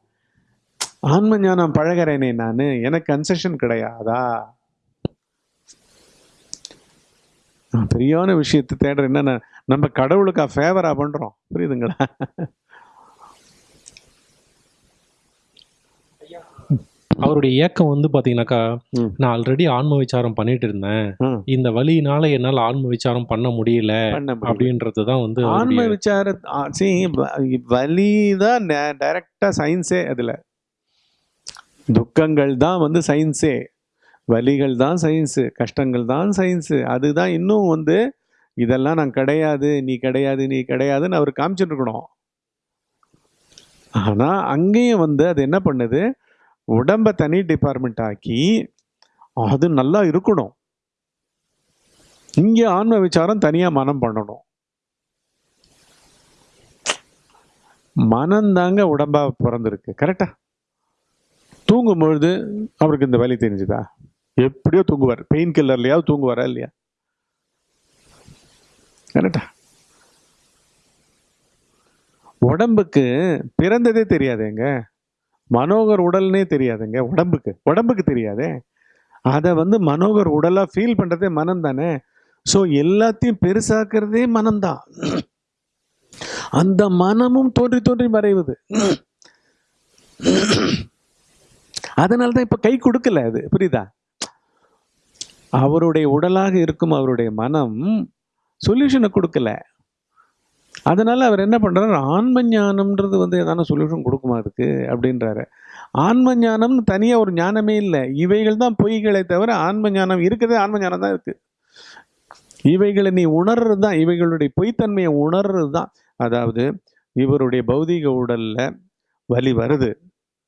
ஆன்ம ஞானம் பழகிறேனே நானு. எனக்கு கன்செஷன் கிடையாதா நான் பெரியான விஷயத்தை தேடுறேன் என்னன்னா நம்ம கடவுளுக்கா ஃபேவரா பண்றோம். புரியுதுங்களா? அவருடைய ஏக்கம் வந்து பாத்தீங்கன்னாக்கா ம். நான் ஆல்ரெடி ஆன்ம விசாரம் பண்ணிட்டு இருந்தேன். இந்த வழியினால என்னால ஆன்ம விசாரம் பண்ண முடியல அப்படின்றது தான் வந்து ஆன்ம விசார see, வ- வலிதான் டைரக்டா சயின்ஸே அதுல. துக்கங்கள் தான் வந்து சயின்ஸே வலிகள் தான் சயின்ஸு கஷ்டங்கள் தான் சயின்ஸு அதுதான் இன்னும் வந்து இதெல்லாம் நான் கிடையாது நீ கிடையாது நீ கிடையாதுன்னு அவர் காமிச்சிட்டு இருக்கணும் ஆனால் அங்கேயும் வந்து அது என்ன பண்ணுது? உடம்பை தனி டிபார்ட்மெண்ட் ஆக்கி அது நல்லா இருக்கணும். இங்கே ஆன்ம விசாரம் தனியாக மனம் பண்ணணும். மனந்தாங்க உடம்பா பிறந்திருக்கு கரெக்டா தூங்கும் பொழுது அவருக்கு இந்த வலி தெரிஞ்சுதா? எப்படியோ தூங்குவார். பெயின் கில்லர்லையாவது தூங்குவாரா இல்லையா? கரெக்டா? உடம்புக்கு பிறந்ததே தெரியாதேங்க. மனோகர் உடல்னே தெரியாதுங்க. உடம்புக்கு. உடம்புக்கு தெரியாதே. அதை வந்து மனோகர் உடலாக ஃபீல் பண்ணுறதே மனம் தானே. ஸோ எல்லாத்தையும் பெருசாக்குறதே மனம்தான் அந்த மனமும் தோன்றி தோன்றி மறைவது. அதனால தான் இப்போ கை கொடுக்கல அது. புரியுதா? அவருடைய உடலாக இருக்கும் அவருடைய மனம் சொல்யூஷனை கொடுக்கல. அதனால் அவர் என்ன பண்ணுறாரு ஆன்ம ஞானம்ன்றது வந்து எதான சொல்யூஷன் கொடுக்குமா அதுக்கு? அப்படின்றாரு. ஆன்ம ஞானம்னு தனியாக ஒரு ஞானமே இல்லை. இவைகள் தான் பொய்களை தவிர ஆன்ம ஞானம் இருக்கிறதே ஆன்ம ஞானம் தான் இருக்குது இவைகளை நீ உணர்றது தான் இவைகளுடைய பொய்த்தன்மையை உணர்றது தான். அதாவது இவருடைய பௌதீக உடலில் வலி வருது.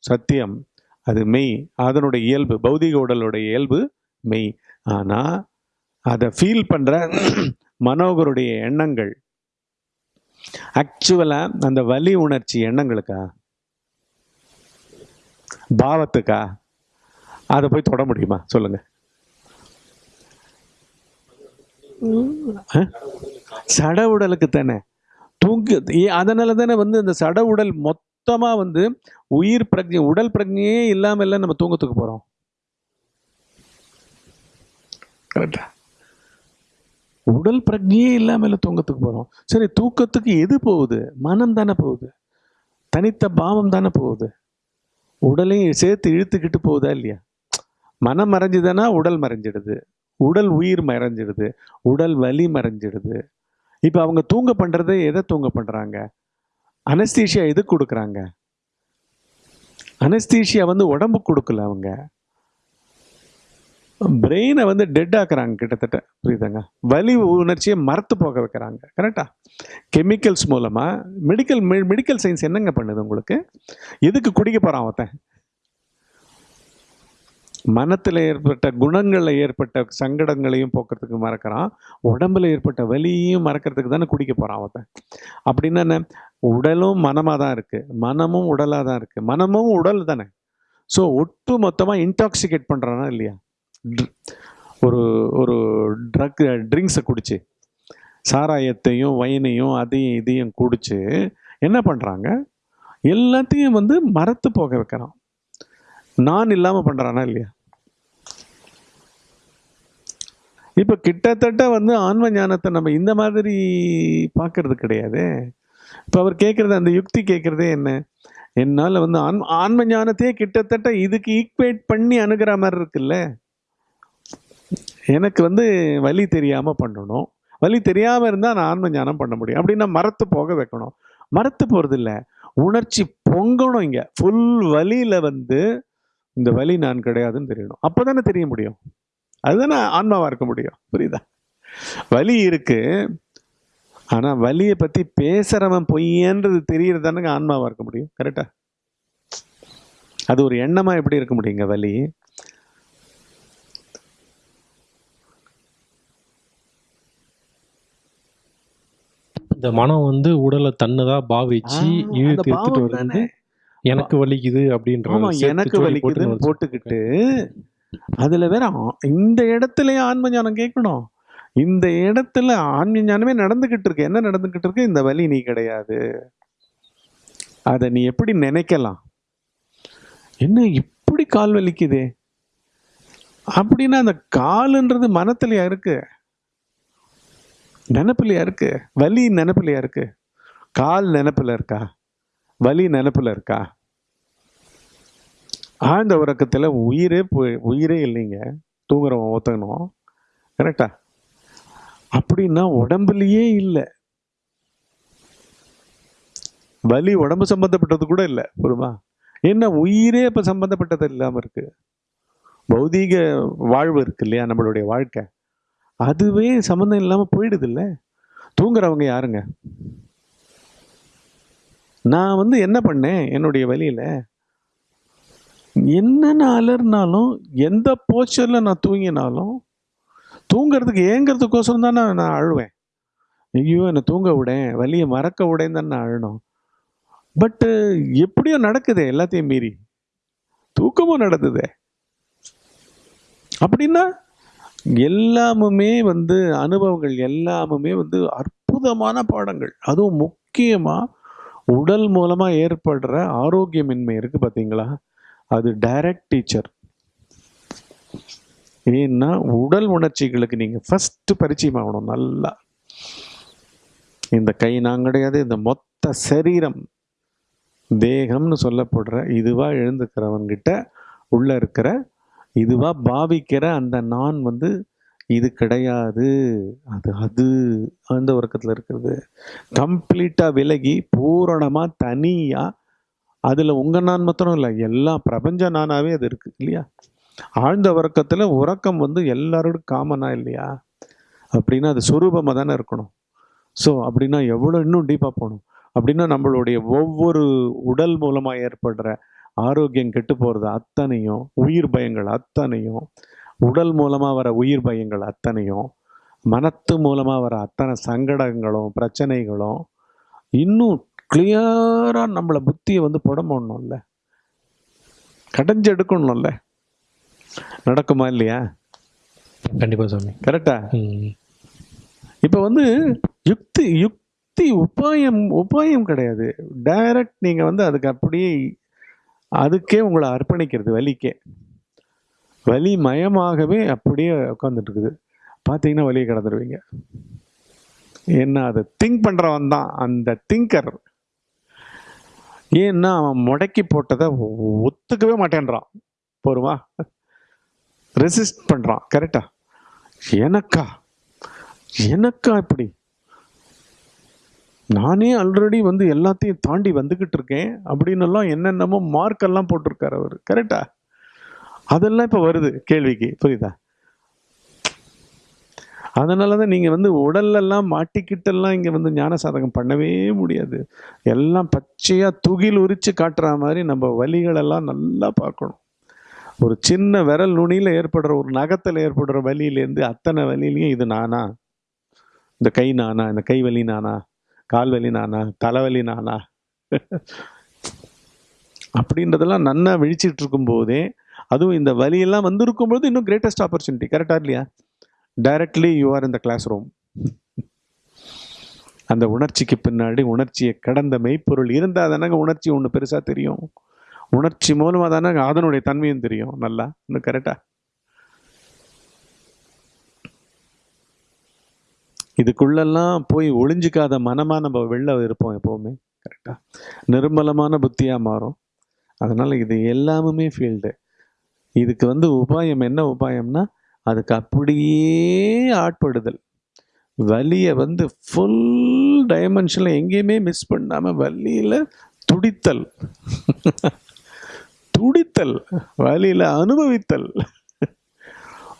சத்தியம் அது மெய். அதனுடைய இயல்பு பௌதீக உடலுடைய இயல்பு மெய். ஆனால் அதை ஃபீல் பண்ணுற மனோகருடைய எண்ணங்கள் ஆக்சுவலாக அந்த வலி உணர்ச்சி எண்ணங்களுக்கா? பாவத்துக்கா? அதை போய் தொட முடியுமா? சொல்லுங்க. சட உடலுக்கு தானே. தூங்கு அதனால தானே வந்து இந்த சட உடல் மொத்தமாக வந்து உயிர் பிரஜை உடல் பிரஜையே இல்லாமல் நம்ம தூங்கத்துக்கு போகிறோம் கரெக்டா உடல் பிரஜையே இல்லாமல் தூங்கத்துக்கு போகிறோம் சரி தூக்கத்துக்கு எது போகுது? மனம் தானே போகுது. தனித்த பாவம் தானே போகுது. உடலையும் சேர்த்து இழுத்துக்கிட்டு போகுதா இல்லையா? மனம் மறைஞ்சுதுன்னா உடல் மறைஞ்சிடுது. உடல் உயிர் மறைஞ்சிடுது. உடல் வலி மறைஞ்சிடுது. இப்போ அவங்க தூங்க பண்றது எதை தூங்க பண்ணுறாங்க அனஸ்தீஷியா எது கொடுக்குறாங்க? அனஸ்தீஷியா வந்து உடம்பு கொடுக்கல அவங்க. பிரெயினை வந்து டெட் ஆக்குறாங்க கிட்டத்தட்ட. புரியுதாங்க? வலி உணர்ச்சியை மறத்து போக வைக்கிறாங்க. கரெக்டா கெமிக்கல்ஸ் மூலமாக மெடிக்கல் மெடிக்கல் சயின்ஸ் என்னங்க பண்ணுது உங்களுக்கு? எதுக்கு குடிக்க போகிறான் ஒருத்தன்? மனத்தில் ஏற்பட்ட குணங்களில் ஏற்பட்ட சங்கடங்களையும் போக்குறதுக்கு மறக்கிறான். உடம்புல ஏற்பட்ட வலியையும் மறக்கிறதுக்கு தானே குடிக்க போகிறான் அவன் அப்படின்னா என்ன? உடலும் மனமாக தான் இருக்குது மனமும் உடலாக தான் இருக்குது மனமும் உடல் தானே. ஸோ ஒட்டு மொத்தமாக இன்டாக்சிகேட் பண்ணுறானா இல்லையா? ஒரு ஒரு ட்ரக் ட்ரிங்க்ஸை குடிச்சு சாராயத்தையும் வயனையும் அதையும் இதையும் குடிச்சு என்ன பண்ணுறாங்க எல்லாத்தையும் வந்து மறத்து போக வைக்கிறான் நான் இல்லாமல் பண்ணுறானா இல்லையா? இப்போ கிட்டத்தட்ட வந்து ஆன்ம ஞானத்தை நம்ம இந்த மாதிரி பார்க்கறது கிடையாது. இப்போ அவர் கேட்குறது அந்த யுக்தி கேட்குறதே என்ன? என்னால் வந்து ஆன்ம ஆன்ம ஞானத்தையே கிட்டத்தட்ட இதுக்கு ஈக்குவேட் பண்ணி அணுகிற மாதிரி இருக்குல்ல? எனக்கு வந்து வழி தெரியாமல் பண்ணணும். வழி தெரியாமல் இருந்தால் நான் ஆன்ம ஞானம் பண்ண முடியும். அப்படின்னா மரத்து போக வைக்கணும். மரத்து போகிறது இல்லை. உணர்ச்சி பொங்கணும் இங்கே. ஃபுல் வலியில் வந்து இந்த வலி நான் கிடையாதுன்னு தெரியணும். அப்போ தானே தெரிய முடியும். அதுதானே ஆன்மாவாக இருக்க முடியும். புரியுதா? வலி இருக்குது ஆனால் வலியை பற்றி பேசுகிறவன் பொய்யன்றது தெரியறது ஆன்மாவாக இருக்க முடியும். கரெக்டாக அது ஒரு எண்ணமாக எப்படி இருக்க முடியுங்க வலி? இந்த மனம் வந்து உடலை தன்னதா பாவிச்சு இழுத்து எடுத்துட்டு வருது. எனக்கு வலிக்குது அப்படின்ற எனக்கு வலிக்குதுன்னு போட்டுக்கிட்டு அதுல வேற இந்த இடத்துலயே ஆன்ம ஞானம் கேட்கணும். இந்த இடத்துல ஆன்ம ஞானமே நடந்துகிட்டு இருக்கு. என்ன நடந்துகிட்டு இருக்கு? இந்த வலி நீ கிடையாது. அதை நீ எப்படி நினைக்கலாம்? என்ன இப்படி கால் வலிக்குதே? அப்படின்னா அந்த காலுன்றது மனத்துலயா இருக்கு? நினப்பிலையா இருக்கு? வலி நினப்பிலையா இருக்கு? கால் நினப்பில் இருக்கா? வலி நினப்பில் இருக்கா? ஆழ்ந்த உறக்கத்தில் உயிரே போய் உயிரே இல்லைங்க. தூங்குறவன் ஒத்தணும் கரெக்டா? அப்படின்னா உடம்புலையே இல்லை. வலி உடம்பு சம்பந்தப்பட்டது கூட இல்லை புரியுமா? என்ன உயிரே இப்போ சம்பந்தப்பட்டது இல்லாமல் இருக்கு. பௌதீக வாழ்வு இருக்கு இல்லையா நம்மளுடைய வாழ்க்கை? அதுவே சம்மந்தம் இல்லாமல் போயிடுது இல்லை தூங்குறவங்க யாருங்க? நான் வந்து என்ன பண்ணேன்? என்னுடைய வழியில் என்னென்ன அலர்னாலும் எந்த போச்சரில் நான் தூங்கினாலும் தூங்கிறதுக்கு ஏங்கிறதுக்கோசரம் தான் நான் நான் அழுவேன். ஐயோ என்னை தூங்க விடேன் வலியை மறக்க விடேன்னு தான் நான் அழணும் பட்டு எப்படியோ நடக்குதே எல்லாத்தையும் மீறி. தூக்கமும் நடக்குதே அப்படின்னா எல்லாமுமே வந்து அனுபவங்கள் எல்லாமுமே வந்து அற்புதமான பாடங்கள். அதுவும் முக்கியமாக உடல் மூலமாக ஏற்படுற ஆரோக்கியமின்மை இருக்கு பார்த்தீங்களா அது டைரக்ட் டீச்சர் ஏன்னா உடல் உணர்ச்சிகளுக்கு நீங்கள் ஃபஸ்ட்டு பரிச்சயம் ஆகணும் நல்லா. இந்த கை நான் கிடையாது இந்த மொத்த சரீரம் தேகம்னு சொல்லப்படுற இதுவாக எழுந்துக்கிறவன்கிட்ட உள்ளே இருக்கிற இதுவாக பாவிக்கிற அந்த நான் வந்து இது கிடையாது. அது அது அந்த உறக்கத்தில் இருக்கிறது. கம்ப்ளீட்டாக விலகி பூரணமாக தனியாக அதில் உங்கள் நான் மாத்திரம் இல்லை எல்லா பிரபஞ்ச நானாவே அது இருக்குது இல்லையா? ஆழ்ந்த உறக்கத்தில் உறக்கம் வந்து எல்லாரோடும் காமனாக இல்லையா? அப்படின்னா அது சுரூபமாக தானே இருக்கணும். ஸோ அப்படின்னா எவ்வளோ இன்னும் டீப்பாக போகணும். அப்படின்னா நம்மளுடைய ஒவ்வொரு உடல் மூலமாக ஏற்படுற ஆரோக்கியம் கெட்டு போறது அத்தனையும் உயிர் பயங்கள் அத்தனையும் உடல் மூலமா வர உயிர் பயங்கள் அத்தனையும் மனத்து மூலமா வர அத்தனை சங்கடங்களும் பிரச்சனைகளும் இன்னும் கிளியரா நம்மள புத்தியை வந்து புடம் போடணும்ல கடைஞ்செடுக்கணும்ல நடக்குமா இல்லையா? கண்டிப்பா சாமி. கரெக்டா. இப்போ வந்து யுக்தி யுக்தி உபாயம் உபாயம் கிடையாது. டைரக்ட் நீங்க வந்து அதுக்கு அப்படியே அதுக்கே உங்களை அர்ப்பணிக்கிறது வலிக்கே. வலி மயமாகவே அப்படியே உட்காந்துட்டு பார்த்தீங்கன்னா வலியை கடந்துடுவீங்க ஏன்னா அதை திங்க் பண்ணுறவன் தான். அந்த திங்கர் ஏன்னா அவன் முடக்கி போட்டதை ஒத்துக்கவே மாட்டேன்றான். போருமா? ரெசிஸ்ட் பண்ணுறான் கரெக்டா எனக்கா? எனக்கா இப்படி? நானே ஆல்ரெடி வந்து எல்லாத்தையும் தாண்டி வந்துக்கிட்டு இருக்கேன். அப்படின்னெல்லாம் என்னென்னமோ மார்க்கெல்லாம் போட்டிருக்கார் போட்டிருக்காரு அவர். கரெக்டா அதெல்லாம் இப்போ வருது கேள்விக்கு. புரியுதா? அதனால தான் நீங்கள் வந்து உடல்லெல்லாம் மாட்டிக்கிட்டெல்லாம் இங்கே வந்து ஞான சாதகம் பண்ணவே முடியாது. எல்லாம் பச்சையாக துகில் உரித்து காட்டுற மாதிரி நம்ம வலிகளெல்லாம் நல்லா பார்க்கணும். ஒரு சின்ன விரல் நுனியில் ஏற்படுற ஒரு நகத்தில் ஏற்படுற வலியிலேருந்து அத்தனை வலியிலையும் இது நானா? இந்த கை நானா? இந்த கை வலி நானா? கால் வலி நானா? தலைவலி நானா? அப்படின்றதெல்லாம் நன்னா விழிச்சிட்டு இருக்கும்போதே அதுவும் இந்த வலியெல்லாம் வந்திருக்கும்போது இன்னும் கிரேட்டஸ்ட் ஆப்பர்ச்சுனிட்டி கரெக்டாக இல்லையா? டைரக்ட்லி யூ ஆர் இந்த கிளாஸ் ரூம் அந்த உணர்ச்சிக்கு பின்னாடி உணர்ச்சியை கடந்த மெய்ப்பொருள் இருந்தால் தானங்க உணர்ச்சி ஒன்று பெருசாக தெரியும். உணர்ச்சி மூலமாக தானே அதனுடைய தன்மையும் தெரியும். நல்லா? இன்னும் கரெக்டாக இதுக்குள்ளெல்லாம் போய் ஒளிஞ்சிக்காத மனமாக நம்ம வெளில இருப்போம் எப்போவுமே. கரெக்டாக நிர்மலமான புத்தியாக மாறும். அதனால் இது எல்லாமுமே ஃபீல்டு இதுக்கு வந்து உபாயம் என்ன உபாயம்னா அதுக்கு அப்படியே ஆட்படுதல். வலியை வந்து ஃபுல் டைமென்ஷனில் எங்கேயுமே மிஸ் பண்ணாமல் வலியில் துடித்தல். துடித்தல். வலியில் அனுபவித்தல்.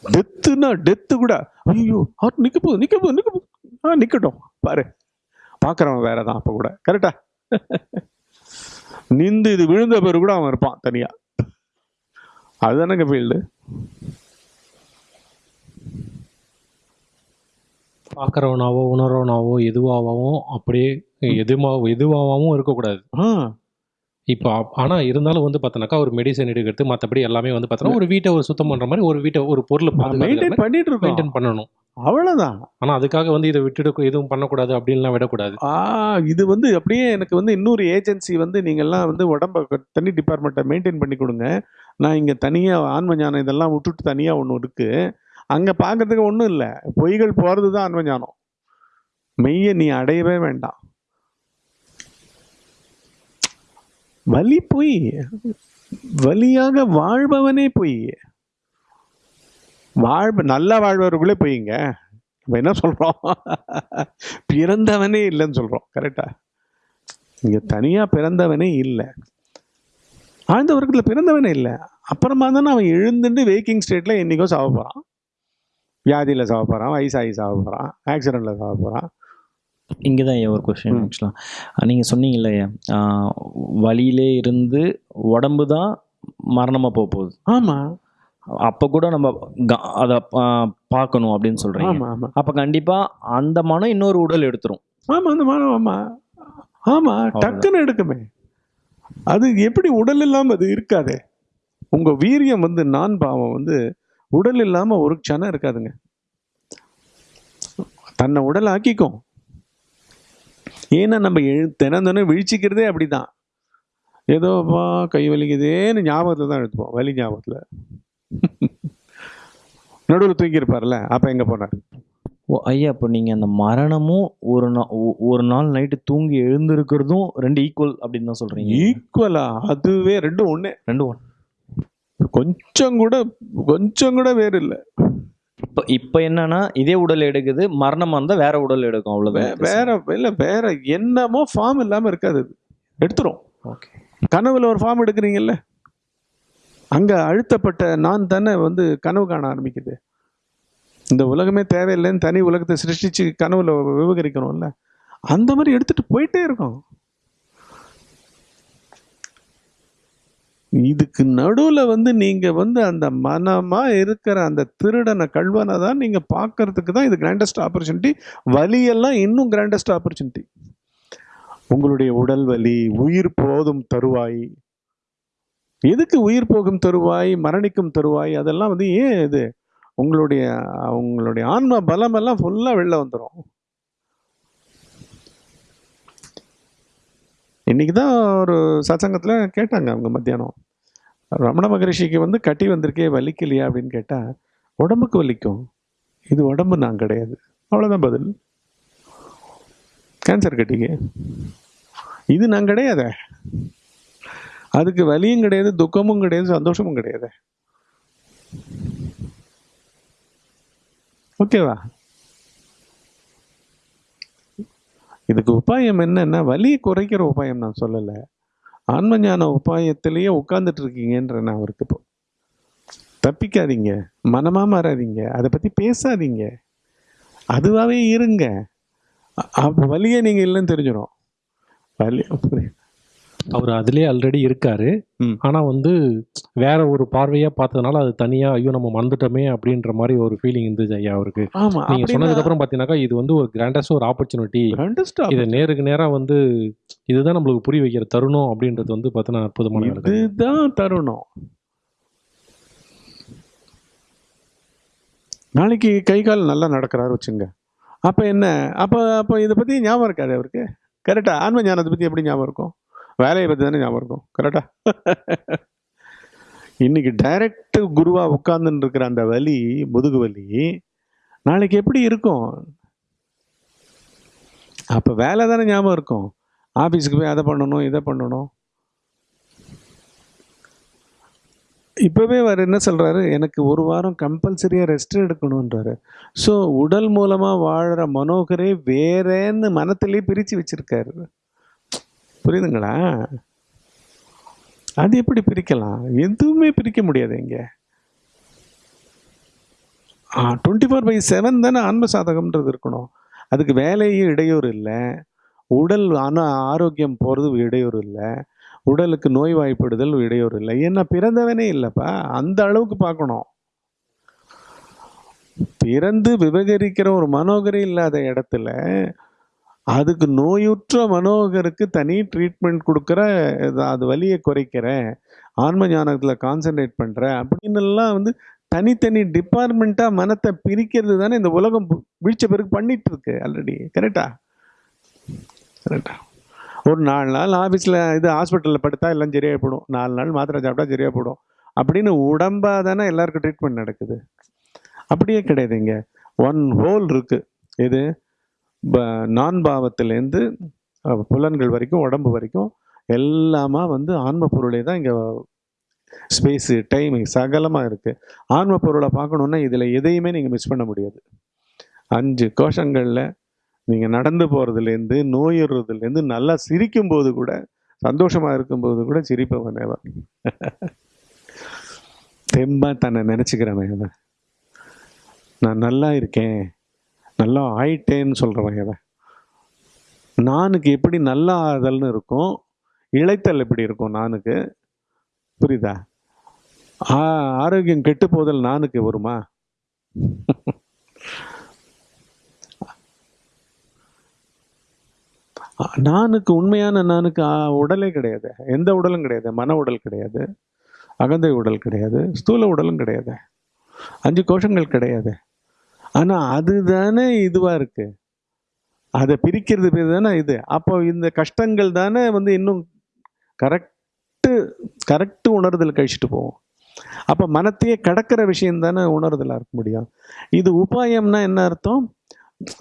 டெத்துனா டெத்து கூட. ஐயோ ஹார்ட் நிக்க போகுது நிக்க போகுது நிக்க போகுது. ஆ நிக்கட்டும். பாரு. பார்க்குறவன் வேற தான் அப்போ கூட. கரெக்டா நிந்து இது விழுந்த பேர் கூட அவன் இருப்பான் தனியா. அதுதானங்க ஃபீல்டு பார்க்குறவனாவோ உணர்வனாவோ எதுவாகவும் அப்படியே எதுமா எதுவாகவும் இருக்கக்கூடாது. ஆ. இப்போ ஆனால் இருந்தாலும் வந்து பார்த்தோன்னாக்கா ஒரு மெடிசன் எடுக்கிறது மற்றபடி எல்லாமே வந்து பார்த்தோன்னா ஒரு வீட்டை ஒரு சுத்தம் பண்ணுற மாதிரி ஒரு வீட்டை ஒரு பொருளை மெயின்டைன் பண்ணிட்டு இருக்கோம் மெயின்டைன் பண்ணணும். அவ்வளவுதான். ஆனால் அதுக்காக வந்து இதை விட்டுடு எதுவும் பண்ணக்கூடாது அப்படின்லாம் விடக்கூடாது. ஆ இது வந்து அப்படியே எனக்கு வந்து இன்னொரு ஏஜென்சி வந்து நீங்கள்லாம் வந்து உடம்ப தனி டிபார்ட்மெண்ட்டை மெயின்டைன் பண்ணி கொடுங்க. நான் இங்கே தனியாக ஆன்ம ஞானம் இதெல்லாம் விட்டுட்டு தனியாக ஒன்று இருக்கு. அங்கே பார்க்கறதுக்கு ஒன்றும் இல்லை. பொய்கள் போகிறது தான் ஆன்ம ஞானம். மெய்யை நீ அடையவே வேண்டாம். வலி பொய். வலியாக வாழ்பவனே பொய். வாழ் நல்லா வாழ்பவர்களே பொய்ங்க. நம்ம என்ன சொல்கிறோம் பிறந்தவனே இல்லைன்னு சொல்கிறோம் கரெக்டா இங்கே தனியாக பிறந்தவனே இல்லை. ஆழ்ந்த உறக்கத்தில் பிறந்தவனே இல்லை. அப்புறமா தானே அவன் எழுந்துட்டு வேக்கிங் ஸ்டேட்டில் என்றைக்கோ சாவ போகிறான் வியாதியில் சாவ போகிறான் வயசாகி சாவ போகிறான் ஆக்சிடெண்ட்டில் சாவ போகிறான் இங்கே தான் ஒரு கொஸ்டின். ஆக்சுவலாக நீங்கள் சொன்னீங்கல்ல ஆஹ், வலியிலே இருந்து உடம்பு தான் மரணமாக போக போகுது. ஆமாம் அப்போ கூட நம்ம அதை பார்க்கணும் அப்படின்னு ஆமாம் அப்போ கண்டிப்பாக அந்த மனம் இன்னொரு உடல் எடுத்துரும். ஆமாம் அந்த மானம் ஆமாம் ஆமாம் டக்குன்னு எடுக்குமே. அது எப்படி உடல் இல்லாமல் அது இருக்காதே. உங்கள் வீரியம் வந்து நான் பாவம் வந்து உடல் இல்லாமல் ஒரு க்ஷணம் இருக்காதுங்க. தன்னை உடல் ஆக்கிக்கும் ஏன்னா நம்ம எழு தினம் தினம் விழிச்சிக்கிறதே அப்படிதான். ஏதோப்பா கை வலிக்குதேன்னு ஞாபகத்தில் தான் எடுத்துப்போம். வலி ஞாபகத்தில். நடுவில் தூங்கியிருப்பார்ல. அப்போ எங்கே போனார்? ஓ ஐயா இப்போ நீங்கள் அந்த மரணமும் ஒரு நாள் ஒரு நாள் நைட்டு தூங்கி எழுந்திருக்கிறதும் ரெண்டு ஈக்குவல் அப்படின்னு தான் சொல்கிறீங்க ஈக்குவலா அதுவே ரெண்டும் ஒண்ணே. ரெண்டு ஒன் கொஞ்சம் கூட கொஞ்சம் கூட வேறு இல்லை. இப்போ இப்போ என்னன்னா இதே உடல் எடுக்குது மரணமாக இருந்தால் வேற உடல் எடுக்கும் அவ்வளோதான் வேற இல்லை வேற என்னமோ ஃபார்ம் இல்லாமல் இருக்காது அது எடுத்துரும். ஓகே. கனவுல ஒரு ஃபார்ம் எடுக்கிறீங்கல்ல? அங்க அழுத்தப்பட்ட நான் தானே வந்து கனவு காண ஆரம்பிக்குது. இந்த உலகமே தேவையில்லைன்னு தனி உலகத்தை சிருஷ்டிச்சு கனவுல விவகரிக்கிறோம்ல? அந்த மாதிரி எடுத்துட்டு போயிட்டே இருக்கோம். இதுக்கு நடுவில் வந்து நீங்கள் வந்து அந்த மனமாக இருக்கிற அந்த திருடனை கல்வனை தான் நீங்கள் பார்க்கறதுக்கு தான் இது கிராண்டஸ்ட் ஆப்பர்ச்சுனிட்டி வலியெல்லாம் இன்னும் கிராண்டஸ்ட் ஆப்பர்ச்சுனிட்டி உங்களுடைய உடல் வலி உயிர் போதும் தருவாய். எதுக்கு உயிர் போகும் தருவாய் மரணிக்கும் தருவாய்? அதெல்லாம் வந்து ஏன் இது? உங்களுடைய உங்களுடைய ஆன்ம பலமெல்லாம் ஃபுல்லாக வெளில வந்துடும் இன்றைக்கி தான் ஒரு சத்சங்கத்தில் கேட்டாங்க அவங்க மத்தியானம். ரமண மகரிஷிக்கு வந்து கட்டி வந்திருக்கே வலிக்கலையா அப்படின்னு கேட்டால் உடம்புக்கு வலிக்கும். இது உடம்பு நான் கிடையாது. அவ்வளோதான் பதில். கேன்சர் கட்டிக்கு. இது நான் கிடையாதே. அதுக்கு வலியும் கிடையாது துக்கமும் கிடையாது சந்தோஷமும் கிடையாது. ஓகேவா இதுக்கு உபாயம் என்னன்னா வலியை குறைக்கிற உபாயம் நான் சொல்லலை. ஆன்ம ஞான உபாயத்திலேயே உட்கார்ந்துட்டு இருக்கீங்கன்ற நான் அவருக்கு இப்போ தப்பிக்காதீங்க மனமாக மாறாதீங்க அதை பற்றி பேசாதீங்க. அதுவாகவே இருங்க. வழியை நீங்கள் இல்லைன்னு தெரிஞ்சிடும் வலி அவர் அதுலேயே ஆல்ரெடி இருக்காரு. ஆனால் வந்து வேற ஒரு பார்வையாக பார்த்ததுனால அது தனியாக ஐயோ நம்ம மறந்துட்டோமே அப்படின்ற மாதிரி ஒரு ஃபீலிங் இருந்துச்சு ஐயா அவருக்கு. நீங்கள் சொன்னதுக்கப்புறம் பார்த்தீங்கன்னாக்கா இது வந்து ஒரு கிராண்டஸ்ட் ஒரு ஆப்பர்ச்சுனிட்டி இதை நேருக்கு நேராக வந்து இதுதான் நம்மளுக்கு புரிய வைக்கிற தருணம் அப்படின்றது வந்து பார்த்தீங்கன்னா அற்புதமான இதுதான் தருணம். நாளைக்கு கை கால் நல்லா நடக்கிறாரு வச்சுங்க. அப்ப என்ன? அப்ப அப்ப இதை பத்தி ஞாபகம் இருக்காது அவருக்கு. கரெக்டா ஆன்ம ஞானத்தை பத்தி எப்படி ஞாபகம் இருக்கும்? வேலையை பற்றி தானே ஞாபகம் இருக்கும். கரெக்டா இன்னைக்கு டைரக்ட் குருவா உட்கார்ந்துன்னு இருக்கிற அந்த வலி முதுகு வலி நாளைக்கு எப்படி இருக்கும்? அப்ப வேலை தானே ஞாபகம் இருக்கும். ஆபீஸ்க்கு போய் அதை பண்ணணும் இதை பண்ணணும். இப்போவே அவர் என்ன சொல்றாரு? எனக்கு ஒரு வாரம் கம்பல்சரியாக ரெஸ்ட் எடுக்கணுன்றாரு ஸோ உடல் மூலமாக வாழ்கிற மனோகரே வேறேன்னு மனத்திலே பிரித்து வச்சிருக்காரு. புரியுதுங்களா? அது எப்படி பிரிக்கலாம்? எதுவுமே பிரிக்க முடியாது இங்கே. டுவெண்ட்டி ஃபோர் பை செவன் தானே ஆன்ம சாதகம்ன்றது இருக்கணும். அதுக்கு வேலையும் இடையூறு இல்லை. உடல் ஆன ஆரோக்கியம் போகிறது இடையூறு இல்லை. உடலுக்கு நோய் வாய்ப்பிடுதல் இடையூறு இல்லை. ஏன்னா பிறந்தவனே இல்லைப்பா. அந்த அளவுக்கு பார்க்கணும். பிறந்து விபகரிக்கிற ஒரு மனோகரி இல்லாத இடத்துல அதுக்கு நோயுற்ற மனோகருக்கு தனி ட்ரீட்மெண்ட் கொடுக்குற அது வலியை குறைக்கிற ஆன்ம ஞானத்தில் கான்சன்ட்ரேட் பண்ணுற அப்படின்னு எல்லாம் வந்து தனித்தனி டிபார்ட்மெண்ட்டாக மனத்தை பிரிக்கிறது தானே இந்த உலகம் வீழ்ச்ச பிறகு பண்ணிட்டு இருக்கு ஆல்ரெடி கரெக்டா கரெக்டா ஒரு நாலு நாள் ஆஃபீஸில் இது ஹாஸ்பிட்டலில் படுத்தா எல்லாம் சரியாக போடும் நாலு நாள் மாத்திரை சாப்பிட்டா சரியாக போடும் அப்படின்னு உடம்பாக தானே எல்லாருக்கும் ட்ரீட்மெண்ட் நடக்குது. அப்படியே கிடையாது இங்கே. ஒன் ஹோல் இருக்குது இது நான் பாவத்திலேருந்து புலன்கள் வரைக்கும் உடம்பு வரைக்கும் எல்லாமா வந்து ஆன்ம பொருளே தான் இங்கே ஸ்பேஸு டைம் சகலமாக இருக்குது ஆன்ம பொருளை பார்க்கணுன்னா இதில் எதையுமே நீங்கள் மிஸ் பண்ண முடியாது. அஞ்சு கோஷங்களில் நீங்கள் நடந்து போகிறதுலேருந்து நோயிடுறதுலேருந்து நல்லா சிரிக்கும் போது கூட சந்தோஷமாக இருக்கும்போது கூட சிரிப்பவன் அவன். தெம்பாக தன்னை நினச்சிக்கிறவன் நான் நல்லா இருக்கேன். நல்லா ஆயிட்டேன்னு சொல்கிறவன் எவன்? நானுக்கு எப்படி நல்லா ஆதல்னு இருக்கும்? இளைத்தல் எப்படி இருக்கும் நானுக்கு? புரியுதா? ஆ ஆரோக்கியம் கெட்டு போதல் நானுக்கு வருமா? நானுக்கு உண்மையான நானுக்கு உடலே கிடையாது. எந்த உடலும் கிடையாது. மன உடல் கிடையாது. அகந்தை உடல் கிடையாது. ஸ்தூல உடலும் கிடையாது. அஞ்சு கோஷங்கள் கிடையாது. ஆனால் அதுதானே இதுவாக இருக்கு. அதை பிரிக்கிறது பேர் தானே இது. அப்போ இந்த கஷ்டங்கள் தானே வந்து இன்னும் கரெக்டு கரெக்டு உணர்தல் கழிச்சுட்டு போவோம் அப்போ மனத்தையே கடக்கிற விஷயம் தானே உணர்தலாக இருக்க முடியும். இது உபாயம்னா என்ன அர்த்தம்?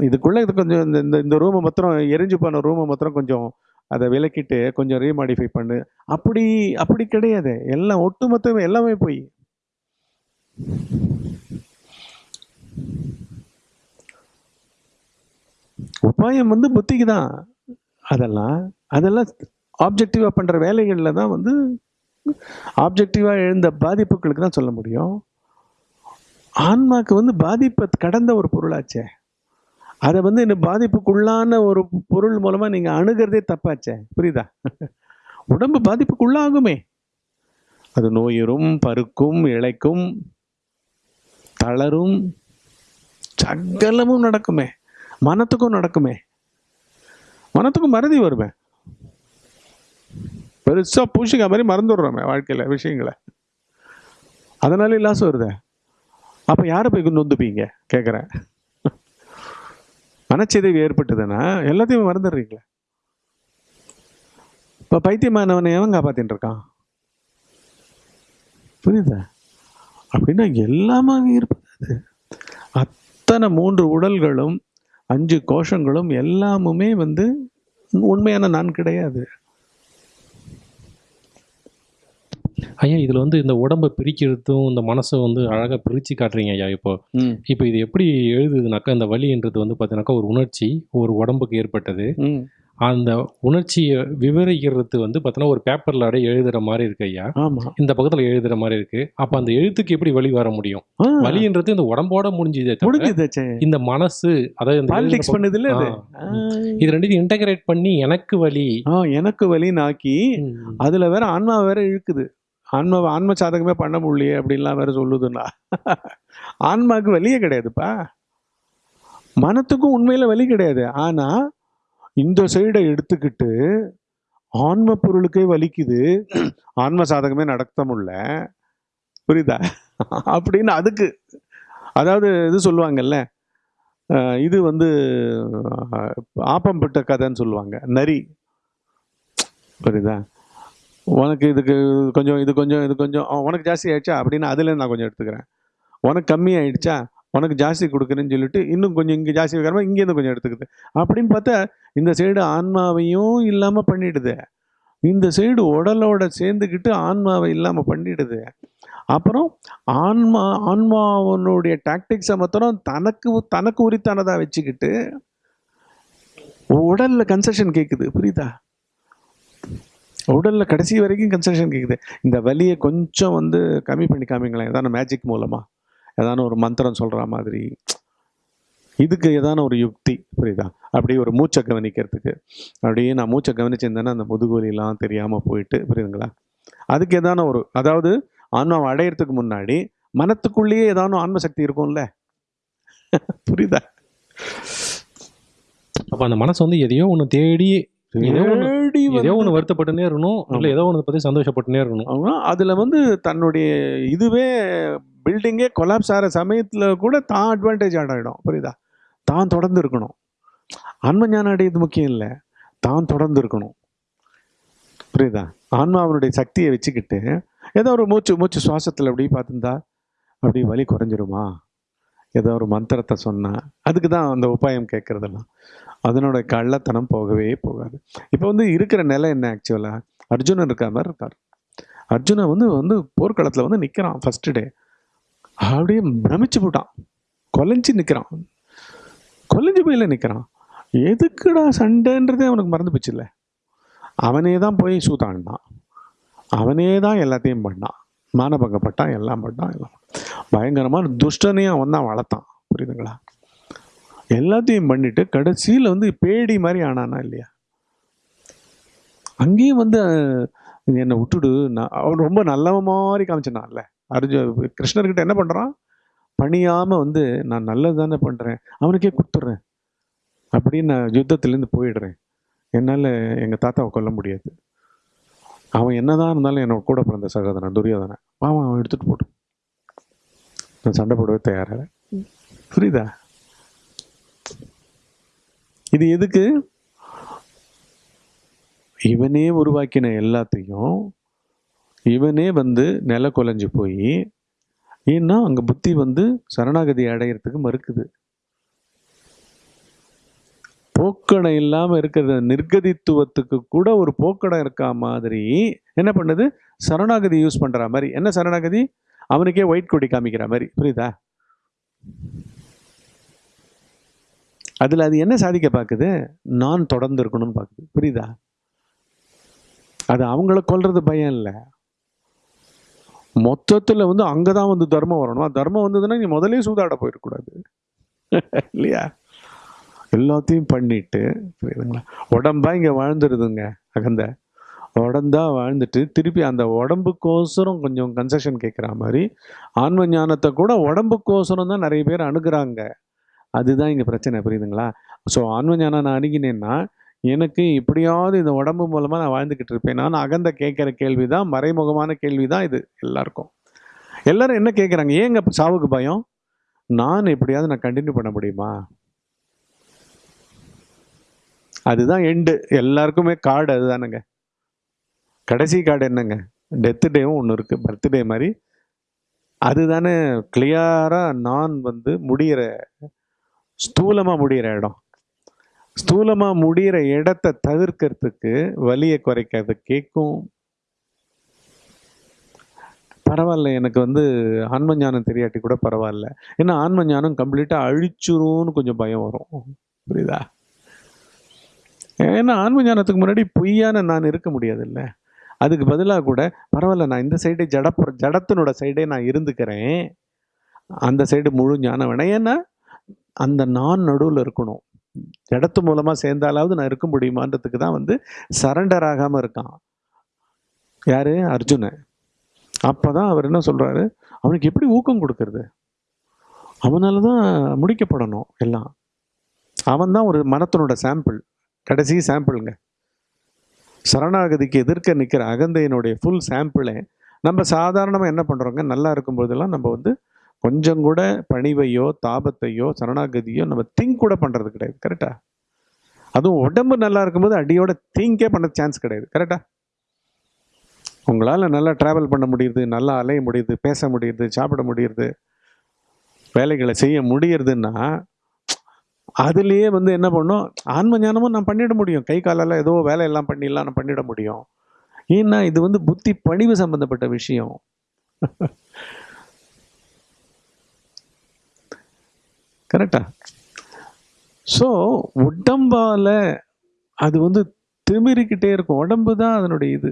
இதுக்குள்ளே இது கொஞ்சம் இந்த இந்த இந்த ரூமை மாத்திரம் எரிஞ்சு போன ரூமை மாத்திரம் கொஞ்சம் அதை விலக்கிட்டு கொஞ்சம் ரீமாடிஃபை பண்ணு. அப்படி அப்படி கிடையாது. எல்லாம் ஒட்டுமொத்தமே எல்லாமே போய். உபாயம் வந்து புத்திக்கு தான் அதெல்லாம் அதெல்லாம் ஆப்ஜெக்டிவாக பண்ணுற வேலைகளில் தான் வந்து ஆப்ஜெக்டிவாக எழுந்த பாதிப்புகளுக்கு தான் சொல்ல முடியும். ஆன்மாக்கு வந்து பாதிப்பை கடந்த ஒரு பொருளாச்சே. அதை வந்து இந்த பாதிப்புக்குள்ளான ஒரு பொருள் மூலமாக நீங்கள் அணுகிறதே தப்பாச்சே. புரியுதா? உடம்பு பாதிப்புக்குள்ளாகுமே. அது நோயுறும் பருக்கும் இழைக்கும் தளரும் சகலமும் நடக்குமே. மனத்துக்கும் நடக்குமே. மனத்துக்கும் மறதி வருமே. பெருசா பூசிக்க மாதிரி மறந்துடுறோமே வாழ்க்கையில விஷயங்களை. அதனால லாஸ் வருதே. அப்ப யாரை போய் நொந்துப்பீங்க கேட்குறேன் மனச்சிதைவு ஏற்பட்டதுன்னா எல்லாத்தையும் மறந்துடுறீங்களே. இப்போ பைத்தியமானவனை எவன் காப்பாற்றின்னு இருக்கான்? புரியுதா? அப்படின்னா எல்லாமே இருப்பது அத்தனை மூன்று உடல்களும் அஞ்சு கோஷங்களும் எல்லாமுமே வந்து உண்மையான நான் கிடையாது. ஐயா இதில் வந்து இந்த உடம்பை பிரிக்கிறதும் இந்த மனசை வந்து அழகாக பிரித்து காட்டுறீங்க ஐயா இப்போ. இப்போ இது எப்படி எழுதுதுனாக்கா இந்த வலின்றது வந்து பார்த்தீங்கன்னாக்கா ஒரு உணர்ச்சி ஒரு உடம்புக்கு ஏற்பட்டது. அந்த உணர்ச்சியை விவரிக்கிறது வந்து பார்த்தீங்கன்னா ஒரு பேப்பரில் அப்படியே எழுதுகிற மாதிரி இருக்கு ஐயா. ஆமா. இந்த பக்கத்தில் எழுதுகிற மாதிரி இருக்கு. அப்போ அந்த எழுத்துக்கு எப்படி வழி வர முடியும்? ஆ, வலின்றது இந்த உடம்போட முடிஞ்சதே முடிஞ்சுதாச்சே இந்த மனசு அதாவது பாலிடிக்ஸ் பண்ணுது இல்ல. இது? ரெண்டையும் இன்டகிரேட் பண்ணி எனக்கு வலி ஆ எனக்கு வலின்னு ஆக்கி அதுல வேற ஆன்மா வேற இழுக்குது. ஆன்மா ஆன்ம சாதகமே பண்ண முடியலையே அப்படின்லாம் வேற சொல்லுதுன்னா. ஆன்மாவுக்கு வலியே கிடையாதுப்பா. மனத்துக்கும் உண்மையில வலி கிடையாது. ஆனா இந்த சைடை எடுத்துக்கிட்டு ஆன்ம பொருளுக்கே வலிக்குது. ஆன்ம சாதகமே நடத்த முடில புரியுதா? அப்படின்னு அதுக்கு அதாவது இது சொல்லுவாங்கல்ல இது வந்து ஆப்பம் பட்ட கதைன்னு சொல்லுவாங்க. நரி. புரியுதா? உனக்கு இதுக்கு கொஞ்சம் இது கொஞ்சம் இது கொஞ்சம் உனக்கு ஜாஸ்தி ஆயிடுச்சா? அப்படின்னு அதுலேருந்து நான் கொஞ்சம் எடுத்துக்கிறேன். உனக்கு கம்மி ஆயிடுச்சா? உனக்கு ஜாஸ்தி கொடுக்குறேன்னு சொல்லிட்டு இன்னும் கொஞ்சம் இங்கே ஜாஸ்தி வைக்கிறமா இங்கேருந்து கொஞ்சம் எடுத்துக்குது. அப்படின்னு பார்த்தா இந்த சைடு ஆன்மாவையும் இல்லாமல் பண்ணிடுது. இந்த சைடு உடலோட சேர்ந்துக்கிட்டு ஆன்மாவை இல்லாமல் பண்ணிடுது. அப்புறம் ஆன்மா ஆன்மாவனுடைய டாக்டிக்ஸை மாத்திரம் தனக்கு தனக்கு உரித்தானதாக வச்சுக்கிட்டு உடலில் கன்செஷன் கேட்குது புரியுதா? உடலில் கடைசி வரைக்கும் கன்செஷன் கேட்குது இந்த வலியை கொஞ்சம் வந்து கம்மி பண்ணி காமிங்களேன். ஏதாவது மேஜிக் மூலமாக ஏதான ஒரு மந்திரம் சொல்கிற மாதிரி. இதுக்கு ஏதான ஒரு யுக்தி புரியுதா? அப்படியே ஒரு மூச்சை கவனிக்கிறதுக்கு. அப்படியே நான் மூச்சை கவனிச்சிருந்தேன்னா அந்த முதுகுவலிலாம் தெரியாமல் போயிட்டு புரியுதுங்களா? அதுக்கு ஏதான ஒரு அதாவது ஆன்மாவை அடையிறதுக்கு முன்னாடி மனத்துக்குள்ளேயே ஏதான ஆன்ம சக்தி இருக்கும்ல? புரியுதா? அப்போ அந்த மனசு வந்து எதையோ ஒன்று தேடி ஏதோ ஒன்று ஏதோ ஒன்று வருத்தப்பட்டுனே இருக்கணும். இல்லை ஏதோ ஒன்று பற்றி சந்தோஷப்பட்டுனே இருக்கணும். அதுல வந்து தன்னுடைய இதுவே பில்டிங்கே கொலாப்ஸ் ஆகிற சமயத்துல கூட தான் அட்வான்டேஜ் ஆடிடும் புரியுதா? தான் தொடர்ந்து இருக்கணும். ஆன்ம ஞானம் அடையிறது முக்கியம் இல்லை. தான் தொடர்ந்து இருக்கணும். புரியுதா? ஆன்மாவனுடைய சக்தியை வச்சுக்கிட்டு ஏதோ ஒரு மூச்சு மூச்சு சுவாசத்தில் அப்படி பார்த்துருந்தா அப்படி வலி குறைஞ்சிருமா? ஏதோ ஒரு மந்திரத்தை சொன்னால் அதுக்கு தான் அந்த உபாயம் கேட்குறதெல்லாம். அதனோட கள்ளத்தனம் போகவே போகாது. இப்போ வந்து இருக்கிற நிலை என்ன ஆக்சுவலாக அர்ஜுனன் இருக்க மாதிரி இருக்கார். அர்ஜுனன் வந்து வந்து போர்க்களத்தில் வந்து நிற்கிறான் ஃபஸ்ட்டு டே அப்படியே பிரமிச்சு போட்டான். கொலைஞ்சு நிற்கிறான் கொலைஞ்சு போயில நிற்கிறான் எதுக்குடா சண்டைன்றதே அவனுக்கு மறந்து போச்சுல்ல அவனே தான் போய் சூதாண்டான் அவனே தான் எல்லாத்தையும் பண்ணான். மானபங்கப்பட்டான் எல்லாம் பட்டான் எல்லாம் பயங்கரமான துஷ்டனையும் அவன் தான் வளர்த்தான். புரியுதுங்களா? எல்லாத்தையும் பண்ணிட்டு கடைசியில் வந்து பேடி மாதிரி ஆனானா இல்லையா? அங்கேயும் வந்து என்னை விட்டுடு நான் அவன் ரொம்ப நல்லவன் மாதிரி காமிச்சினான்ல அர்ஜுன் கிருஷ்ணர்கிட்ட என்ன பண்ணுறான் பணியாமல் வந்து நான் நல்லது தானே பண்ணுறேன் அவனுக்கே கொடுத்துட்றேன் அப்படின்னு நான் யுத்தத்துலேருந்து போயிடுறேன். என்னால் எங்கள் தாத்தாவை கொல்ல முடியாது. அவன் என்னதான் இருந்தாலும் என்னோட கூட பிறந்த சகோதரன் துரியோதனன் பாவம் அவன் எடுத்துகிட்டு போட்டு. நான் சண்டை போடவே தயாராக புரியுதா? இது எதுக்கு? இவனே உருவாக்கின எல்லாத்தையும் இவனே வந்து நில குலைஞ்சு போய் ஏன்னா அங்கே புத்தி வந்து சரணாகதி அடையிறதுக்கு மறுக்குது. போக்கடம் இல்லாமல் இருக்கிற நிர்கதித்துவத்துக்கு கூட ஒரு போக்கடம் இருக்கா மாதிரி என்ன பண்ணுது? சரணாகதி யூஸ் பண்ணுற மாதிரி. என்ன சரணாகதி? அவனுக்கே ஒயிட் கொடி காமிக்கிற மாதிரி. புரியுதா? அதில் அது என்ன சாதிக்க பார்க்குது நான் தொடர்ந்து இருக்கணும்னு பார்க்குது புரியுதா? அது அவங்கள கொல்றது பயம் இல்லை. மொத்தத்தில் வந்து அங்கே தான் வந்து தர்மம் வரணும். தர்மம் வந்ததுன்னா நீ முதலே சூதாட போயிடக்கூடாது. இல்லையா? எல்லாத்தையும் பண்ணிட்டு புரியுதுங்களா? உடம்பா இங்கே வாழ்ந்துருதுங்க அகந்த. உடம்பா வாழ்ந்துட்டு திருப்பி அந்த உடம்புக்கோசரம் கொஞ்சம் கன்செஷன் கேட்குற மாதிரி ஆன்ம ஞானத்தை கூட உடம்புக்கோசரம் தான் நிறைய பேர் அணுகிறாங்க. அதுதான் இங்கே பிரச்சனை புரியுதுங்களா? ஸோ ஆன்ம ஞானம் நான் அணுகினேன்னா எனக்கு இப்படியாவது இந்த உடம்பு மூலமாக நான் வாழ்ந்துக்கிட்டு இருப்பேன். நான் அகந்த கேட்குற கேள்வி தான் மறைமுகமான கேள்வி தான் இது எல்லாருக்கும். எல்லாரும் என்ன கேட்குறாங்க ஏங்க சாவுக்கு பயம்? நான் எப்படியாவது நான் கண்டினியூ பண்ண முடியுமா? அதுதான் எண்டு எல்லாருக்குமே கார்டு அதுதானுங்க. கடைசி கார்டு என்னங்க? டெத்து டேவும் ஒன்று இருக்குது பர்த்டே மாதிரி. அதுதானே கிளியராக நான் வந்து முடிகிற ஸ்தூலமாக முடிகிற இடம். ஸ்தூலமாக முடிகிற இடத்த தவிர்க்கிறதுக்கு வலியை குறைக்கிறது கேட்கும் பரவாயில்ல எனக்கு வந்து ஆன்ம ஞானம் தெரியாட்டி கூட பரவாயில்ல. ஏன்னா ஆன்ம ஞானம் கம்ப்ளீட்டாக அழிச்சிரும்னு கொஞ்சம் பயம் வரும். புரியுதா? ஏன்னா ஆன்ம ஞானத்துக்கு முன்னாடி பொய்யான நான் இருக்க முடியாதுல்ல. அதுக்கு பதிலாக கூட பரவாயில்ல நான் இந்த சைடே ஜடப்புற ஜடத்தினோட சைடே நான் இருந்துக்கிறேன். அந்த சைடு முழு ஞானம் வேணாம். ஏன்னா அந்த நான் நடுவில் இருக்கணும். ஜடத்து மூலமாக சேர்ந்தாலாவது நான் இருக்க முடியுமான்றதுக்கு தான் வந்து சரண்டர் ஆகாமல் இருக்கான். யார்? அர்ஜுனன். அப்போ தான் அவர் என்ன சொல்கிறாரு அவனுக்கு எப்படி ஊக்கம் கொடுக்கறது? அவனால தான் முடிக்கப்படணும் எல்லாம். அவன் தான் ஒரு மனத்தினோட சாம்பிள் கடைசி சாம்பிளுங்க சரணாகதிக்கு எதிர்க்க நிற்கிற அகந்தையினுடைய ஃபுல் சாம்பிளை நம்ம சாதாரணமாக என்ன பண்ணுறோங்க நல்லா இருக்கும்போதெல்லாம் நம்ம வந்து கொஞ்சம் கூட பணிவையோ தாபத்தையோ சரணாகதியோ நம்ம திங்க் கூட பண்ணுறது கிடையாது. கரெக்டா அதுவும் உடம்பு நல்லா இருக்கும்போது அடியோட திங்கே பண்ண சான்ஸ் கிடையாது. கரெக்டா உங்களால் நல்லா ட்ராவல் பண்ண முடியுது நல்லா அலைய முடியுது பேச முடியுது சாப்பிட முடியுது வேலைகளை செய்ய முடியுறதுன்னா அதுலேயே வந்து என்ன பண்ணோம்? ஆன்ம ஞானமும் நான் பண்ணிட முடியும். கை காலெல்லாம் ஏதோ வேலையெல்லாம் பண்ணிடலாம் நான் பண்ணிட முடியும். ஏன்னா இது வந்து புத்தி பணிவு சம்பந்தப்பட்ட விஷயம். கரெக்டா ஸோ உடம்பால் அது வந்து திமிரிக்கிட்டே இருக்கும். உடம்பு தான் அதனுடைய இது.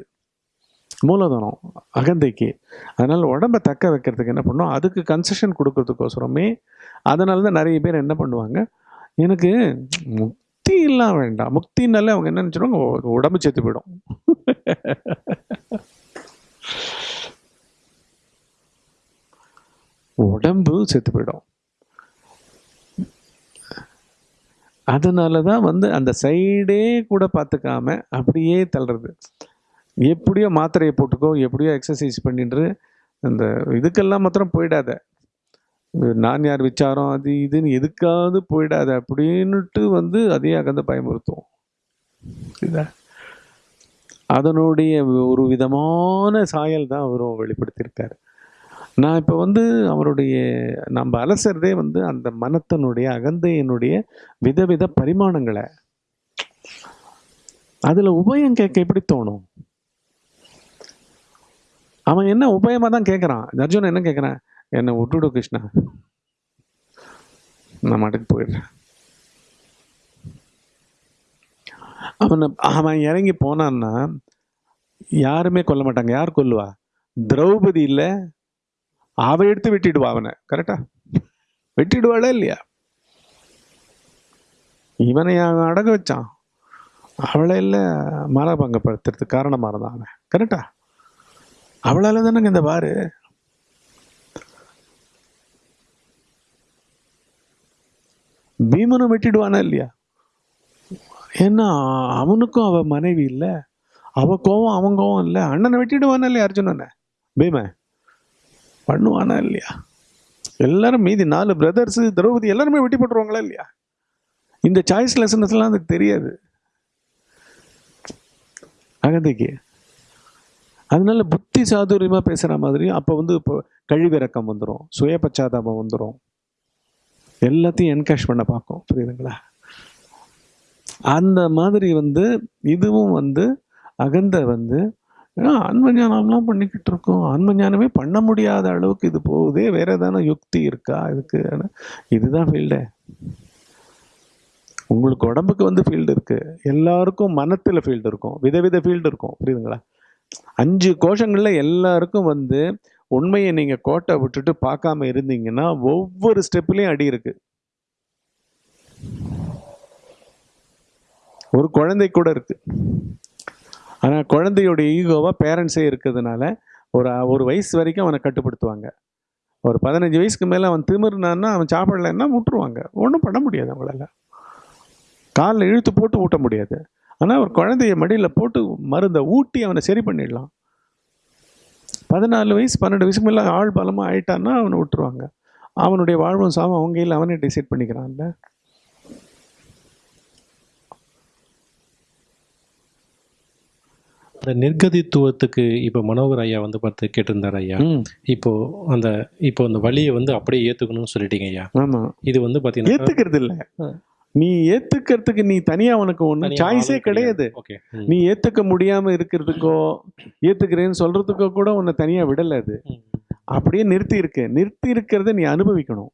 மூலதனம் அகந்தைக்கு. அதனால் உடம்பை தக்க வைக்கிறதுக்கு என்ன பண்ணோம்? அதுக்கு கன்செஷன் கொடுக்கறதுக்கோசரமே அதனால தான் நிறைய பேர் என்ன பண்ணுவாங்க? எனக்கு முக்தி இல்லாம வேண்டாம். முக்தினாலே அவங்க என்ன நினச்சிடுவாங்க உடம்பு செத்து போயிடும். உடம்பு செத்து போயிடும். அதனால தான் வந்து அந்த சைடே கூட பார்த்துக்காம அப்படியே தள்ளுறது. எப்படியோ மாத்திரையை போட்டுக்கோ எப்படியோ எக்ஸசைஸ் பண்ணிட்டு அந்த இதுக்கெல்லாம் மாத்திரம் போயிடாத. நான் யார் விச்சாரம் அது இதுன்னு எதுக்காவது போயிடாத அப்படின்னுட்டு வந்து அதே அகந்த பயமுறுத்தும் புரியுதா அதனுடைய ஒரு விதமான சாயல் தான் அவரும் வெளிப்படுத்தியிருக்காரு. நான் இப்போ வந்து அவருடைய நம்ம அலசறதே வந்து அந்த மனத்தினுடைய அகந்தையினுடைய விதவித பரிமாணங்களை. அதில் உபயம் கேட்க எப்படி தோணும்? அவன் என்ன உபயமாக தான் கேட்குறான் அர்ஜுன் என்ன கேட்குறான் என்னை விட்டுடு கிருஷ்ணா. நான் மாட்டுக்கு போயிடுறேன். அவனை அவன் இறங்கி போனான்னா யாருமே கொல்ல மாட்டாங்க. யார் கொல்லுவா? திரௌபதி இல்லை அவ எடுத்து வெட்டிடுவா அவனை. கரெக்டா வெட்டிடுவாளா இல்லையா? இவனை அவன் அடங்க வச்சான். அவளை இல்லை மாலாபங்கப்படுத்துறதுக்கு காரணமாக இருந்தான் அவன். கரெக்டா அவளால் தானங்க இந்த பாரு. பீமனும் வெட்டிடுவானா இல்லையா? ஏன்னா அவனுக்கும் அவ மனைவி இல்லை. அவ கோவம் அவன் கோவம் இல்லை. அண்ணனை வெட்டிடுவானா இல்லையா அர்ஜுனனை? பீம பண்ணுவானா இல்லையா? எல்லாரும் மீதி நாலு பிரதர்ஸ் திரௌபதி எல்லாருமே வெட்டி போட்டுருவாங்களா இல்லையா? இந்த சாய்ஸ் லெசன்ஸ்லாம் அதுக்கு தெரியாது. அகந்தைக்கு. அதனால புத்தி சாதுரியமாக பேசுகிற மாதிரி அப்போ வந்து இப்போ கழிவிறக்கம் வந்துடும் சுய பச்சாதாபம் வந்துடும் எல்லாத்தையும் என்கேஷ் பண்ண பார்க்கும். புரியுதுங்களா? அந்த மாதிரி வந்து இதுவும் வந்து அகந்த வந்து ஆ, ஆன்ம ஞானம்லாம் பண்ணிக்கிட்டு இருக்கோம். ஆன்ம ஞானமே பண்ண முடியாத அளவுக்கு இது போகுதே வேற ஏதான யுக்தி இருக்கா இதுக்கு? இதுதான் ஃபீல்டு உங்களுக்கு உடம்புக்கு வந்து ஃபீல்டு இருக்கு. எல்லாருக்கும் மனத்தில் ஃபீல்டு இருக்கும். விதவித ஃபீல்டு இருக்கும். புரியுதுங்களா? அஞ்சு கோஷங்களில் எல்லாருக்கும் வந்து உண்மையை நீங்கள் கோட்டை விட்டுட்டு பார்க்காம இருந்தீங்கன்னா ஒவ்வொரு ஸ்டெப்லேயும் அடி இருக்கு. ஒரு குழந்தை கூட இருக்கு. ஆனால் குழந்தையோட ஈகோவாக பேரண்ட்ஸே இருக்கிறதுனால ஒரு ஒரு வயசு வரைக்கும் அவனை கட்டுப்படுத்துவாங்க. ஒரு பதினஞ்சு வயசுக்கு மேலே அவன் திமிர்னான்னா அவன் சாப்பிடலைன்னா விட்டுருவாங்க ஒன்றும் பண்ண முடியாது அவங்களால. காலில் இழுத்து போட்டு ஊட்ட முடியாது. ஆனால் ஒரு குழந்தைய மடியில் போட்டு மருந்தை ஊட்டி அவனை சரி பண்ணிடலாம். பதினாலு வயசு பன்னெண்டு வயசுக்கு மேலே ஆள் பலமாக ஆயிட்டான்னா அவனை விட்டுருவாங்க. அவனுடைய வாழ்வும் சாவும் அவங்க கையில் அவனே டிசைட் பண்ணிக்கிறான்ல. அந்த நிர்கதித்துவத்துக்கு இப்போ மனோகர் ஐயா வந்து பார்த்து கேட்டிருந்தார் ஐயா. இப்போ அந்த இப்போ அந்த வழியை வந்து அப்படியே ஏற்றுக்கணும்னு சொல்லிட்டீங்க ஐயா. ஆமாம் இது வந்து பார்த்தீங்கன்னா ஏத்துக்கிறது இல்ல நீ ஏத்துக்கிறதுக்கு நீ தனியா உனக்கு ஒன்றும் சாய்ஸே கிடையாது. நீ ஏத்துக்க முடியாம இருக்கிறதுக்கோ ஏத்துக்கிறேன்னு சொல்றதுக்கோ கூட உன்னை தனியா விடல அது. அப்படியே நிறுத்தி இருக்கு. நிறுத்தி இருக்கிறத நீ அனுபவிக்கணும்.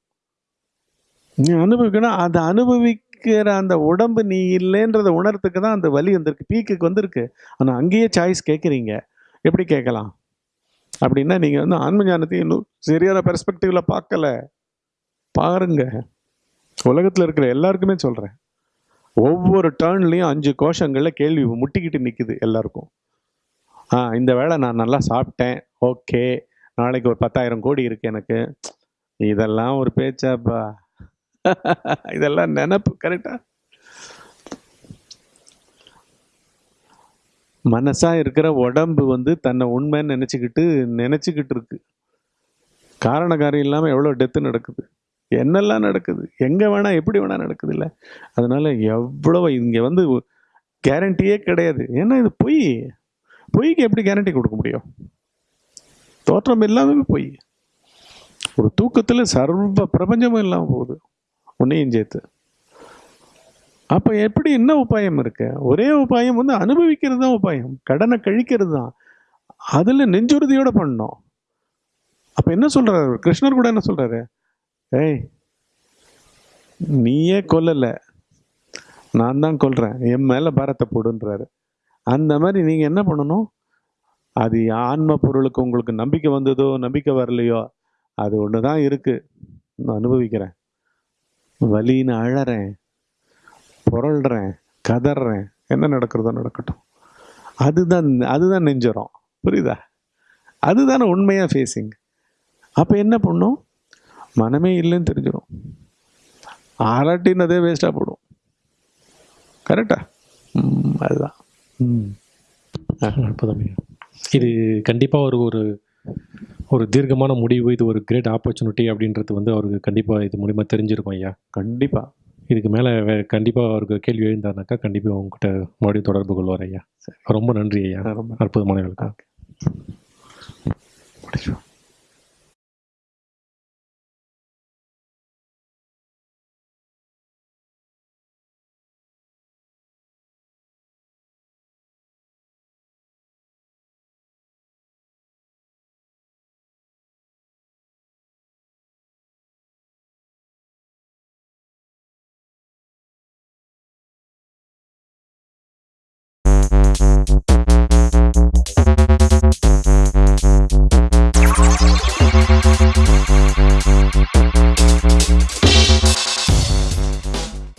நீ அனுபவிக்கணும். அதை அனுபவிக்கிற அந்த உடம்பு நீ இல்லைன்றத உணர்றதுக்கு தான் அந்த வலி வந்திருக்கு. பீக்குக்கு வந்திருக்கு. ஆனா அங்கேயே சாய்ஸ் கேட்குறீங்க எப்படி கேட்கலாம்? அப்படின்னா நீங்க வந்து ஆன்ம ஞானத்தை இன்னும் சரியான பெர்ஸ்பெக்டிவ்ல பார்க்கல. பாருங்க. உலகத்தில் இருக்கிற எல்லாருக்குமே சொல்கிறேன் ஒவ்வொரு டேர்ன்லேயும் அஞ்சு கோஷங்களில் கேள்வி முட்டிக்கிட்டு நிற்கிது எல்லாருக்கும். ஆ இந்த வேலை நான் நல்லா சாப்பிட்டேன். ஓகே. நாளைக்கு ஒரு பத்தாயிரம் கோடி இருக்கு எனக்கு. இதெல்லாம் ஒரு பேச்சாப்பா. இதெல்லாம் நினப்பு கரெக்டா மனசாக இருக்கிற உடம்பு வந்து தன்னை உண்மைன்னு நினச்சிக்கிட்டு நினச்சிக்கிட்டு இருக்கு. காரண காரியம் இல்லாம டெத்து நடக்குது? என்னெல்லாம் நடக்குது? எங்கே வேணால் எப்படி வேணால் நடக்குது இல்லை அதனால் எவ்வளோ இங்கே வந்து கேரண்டியே கிடையாது. ஏன்னா இது பொய். பொய்க்கு எப்படி கேரண்டி கொடுக்க முடியும்? தோற்றம் எல்லாமே பொய். ஒரு தூக்கத்தில் சர்வ பிரபஞ்சமும் இல்லாமல் போகுது. உன்னையும் சேர்த்து. அப்போ எப்படி என்ன உபாயம் இருக்கு? ஒரே உபாயம் வந்து அனுபவிக்கிறது தான் உபாயம். கடனை கழிக்கிறது தான். அதில் நெஞ்சுறுதியோடு பண்ணோம் அப்போ என்ன சொல்கிறாரு கிருஷ்ணர் கூட என்ன சொல்கிறாரு ஏய் நீயே கொல்லலை. நான் தான் கொல்றேன். என் மேலே பாரத்தை போடுன்றாரு. அந்த மாதிரி நீங்கள் என்ன பண்ணணும்? அது ஆன்ம பொருளுக்கு உங்களுக்கு நம்பிக்கை வந்ததோ நம்பிக்கை வரலையோ அது ஒன்று தான் இருக்குது நான் அனுபவிக்கிறேன். வலின்னு அழறேன். புரள்றேன். கதறேன். என்ன நடக்கிறதோ நடக்கட்டும். அதுதான் அதுதான் நெஞ்சரம். புரியுதா? அதுதானே உண்மையாக ஃபேஸிங் அப்போ என்ன பண்ணும்? மனமே இல்லைன்னு தெரிஞ்சிடும். ஆராட்டினதே வேஸ்ட்டாக போடும். கரெக்டா அதுதான். ம். அற்புதம். இது கண்டிப்பாக ஒரு ஒரு ஒரு தீர்க்கமான முடிவு இது ஒரு கிரேட் ஆப்பர்ச்சுனிட்டி அப்படின்றது வந்து அவருக்கு கண்டிப்பாக இது மூலிமா தெரிஞ்சிருக்கும் ஐயா. கண்டிப்பாக இதுக்கு மேலே கண்டிப்பாக அவருக்கு கேள்வி எழுந்தாருனாக்கா கண்டிப்பாக உங்ககிட்ட மறுபடியும் தொடர்பு கொள்வார் ஐயா. ரொம்ப நன்றி ஐயா. ரொம்ப அற்புதமான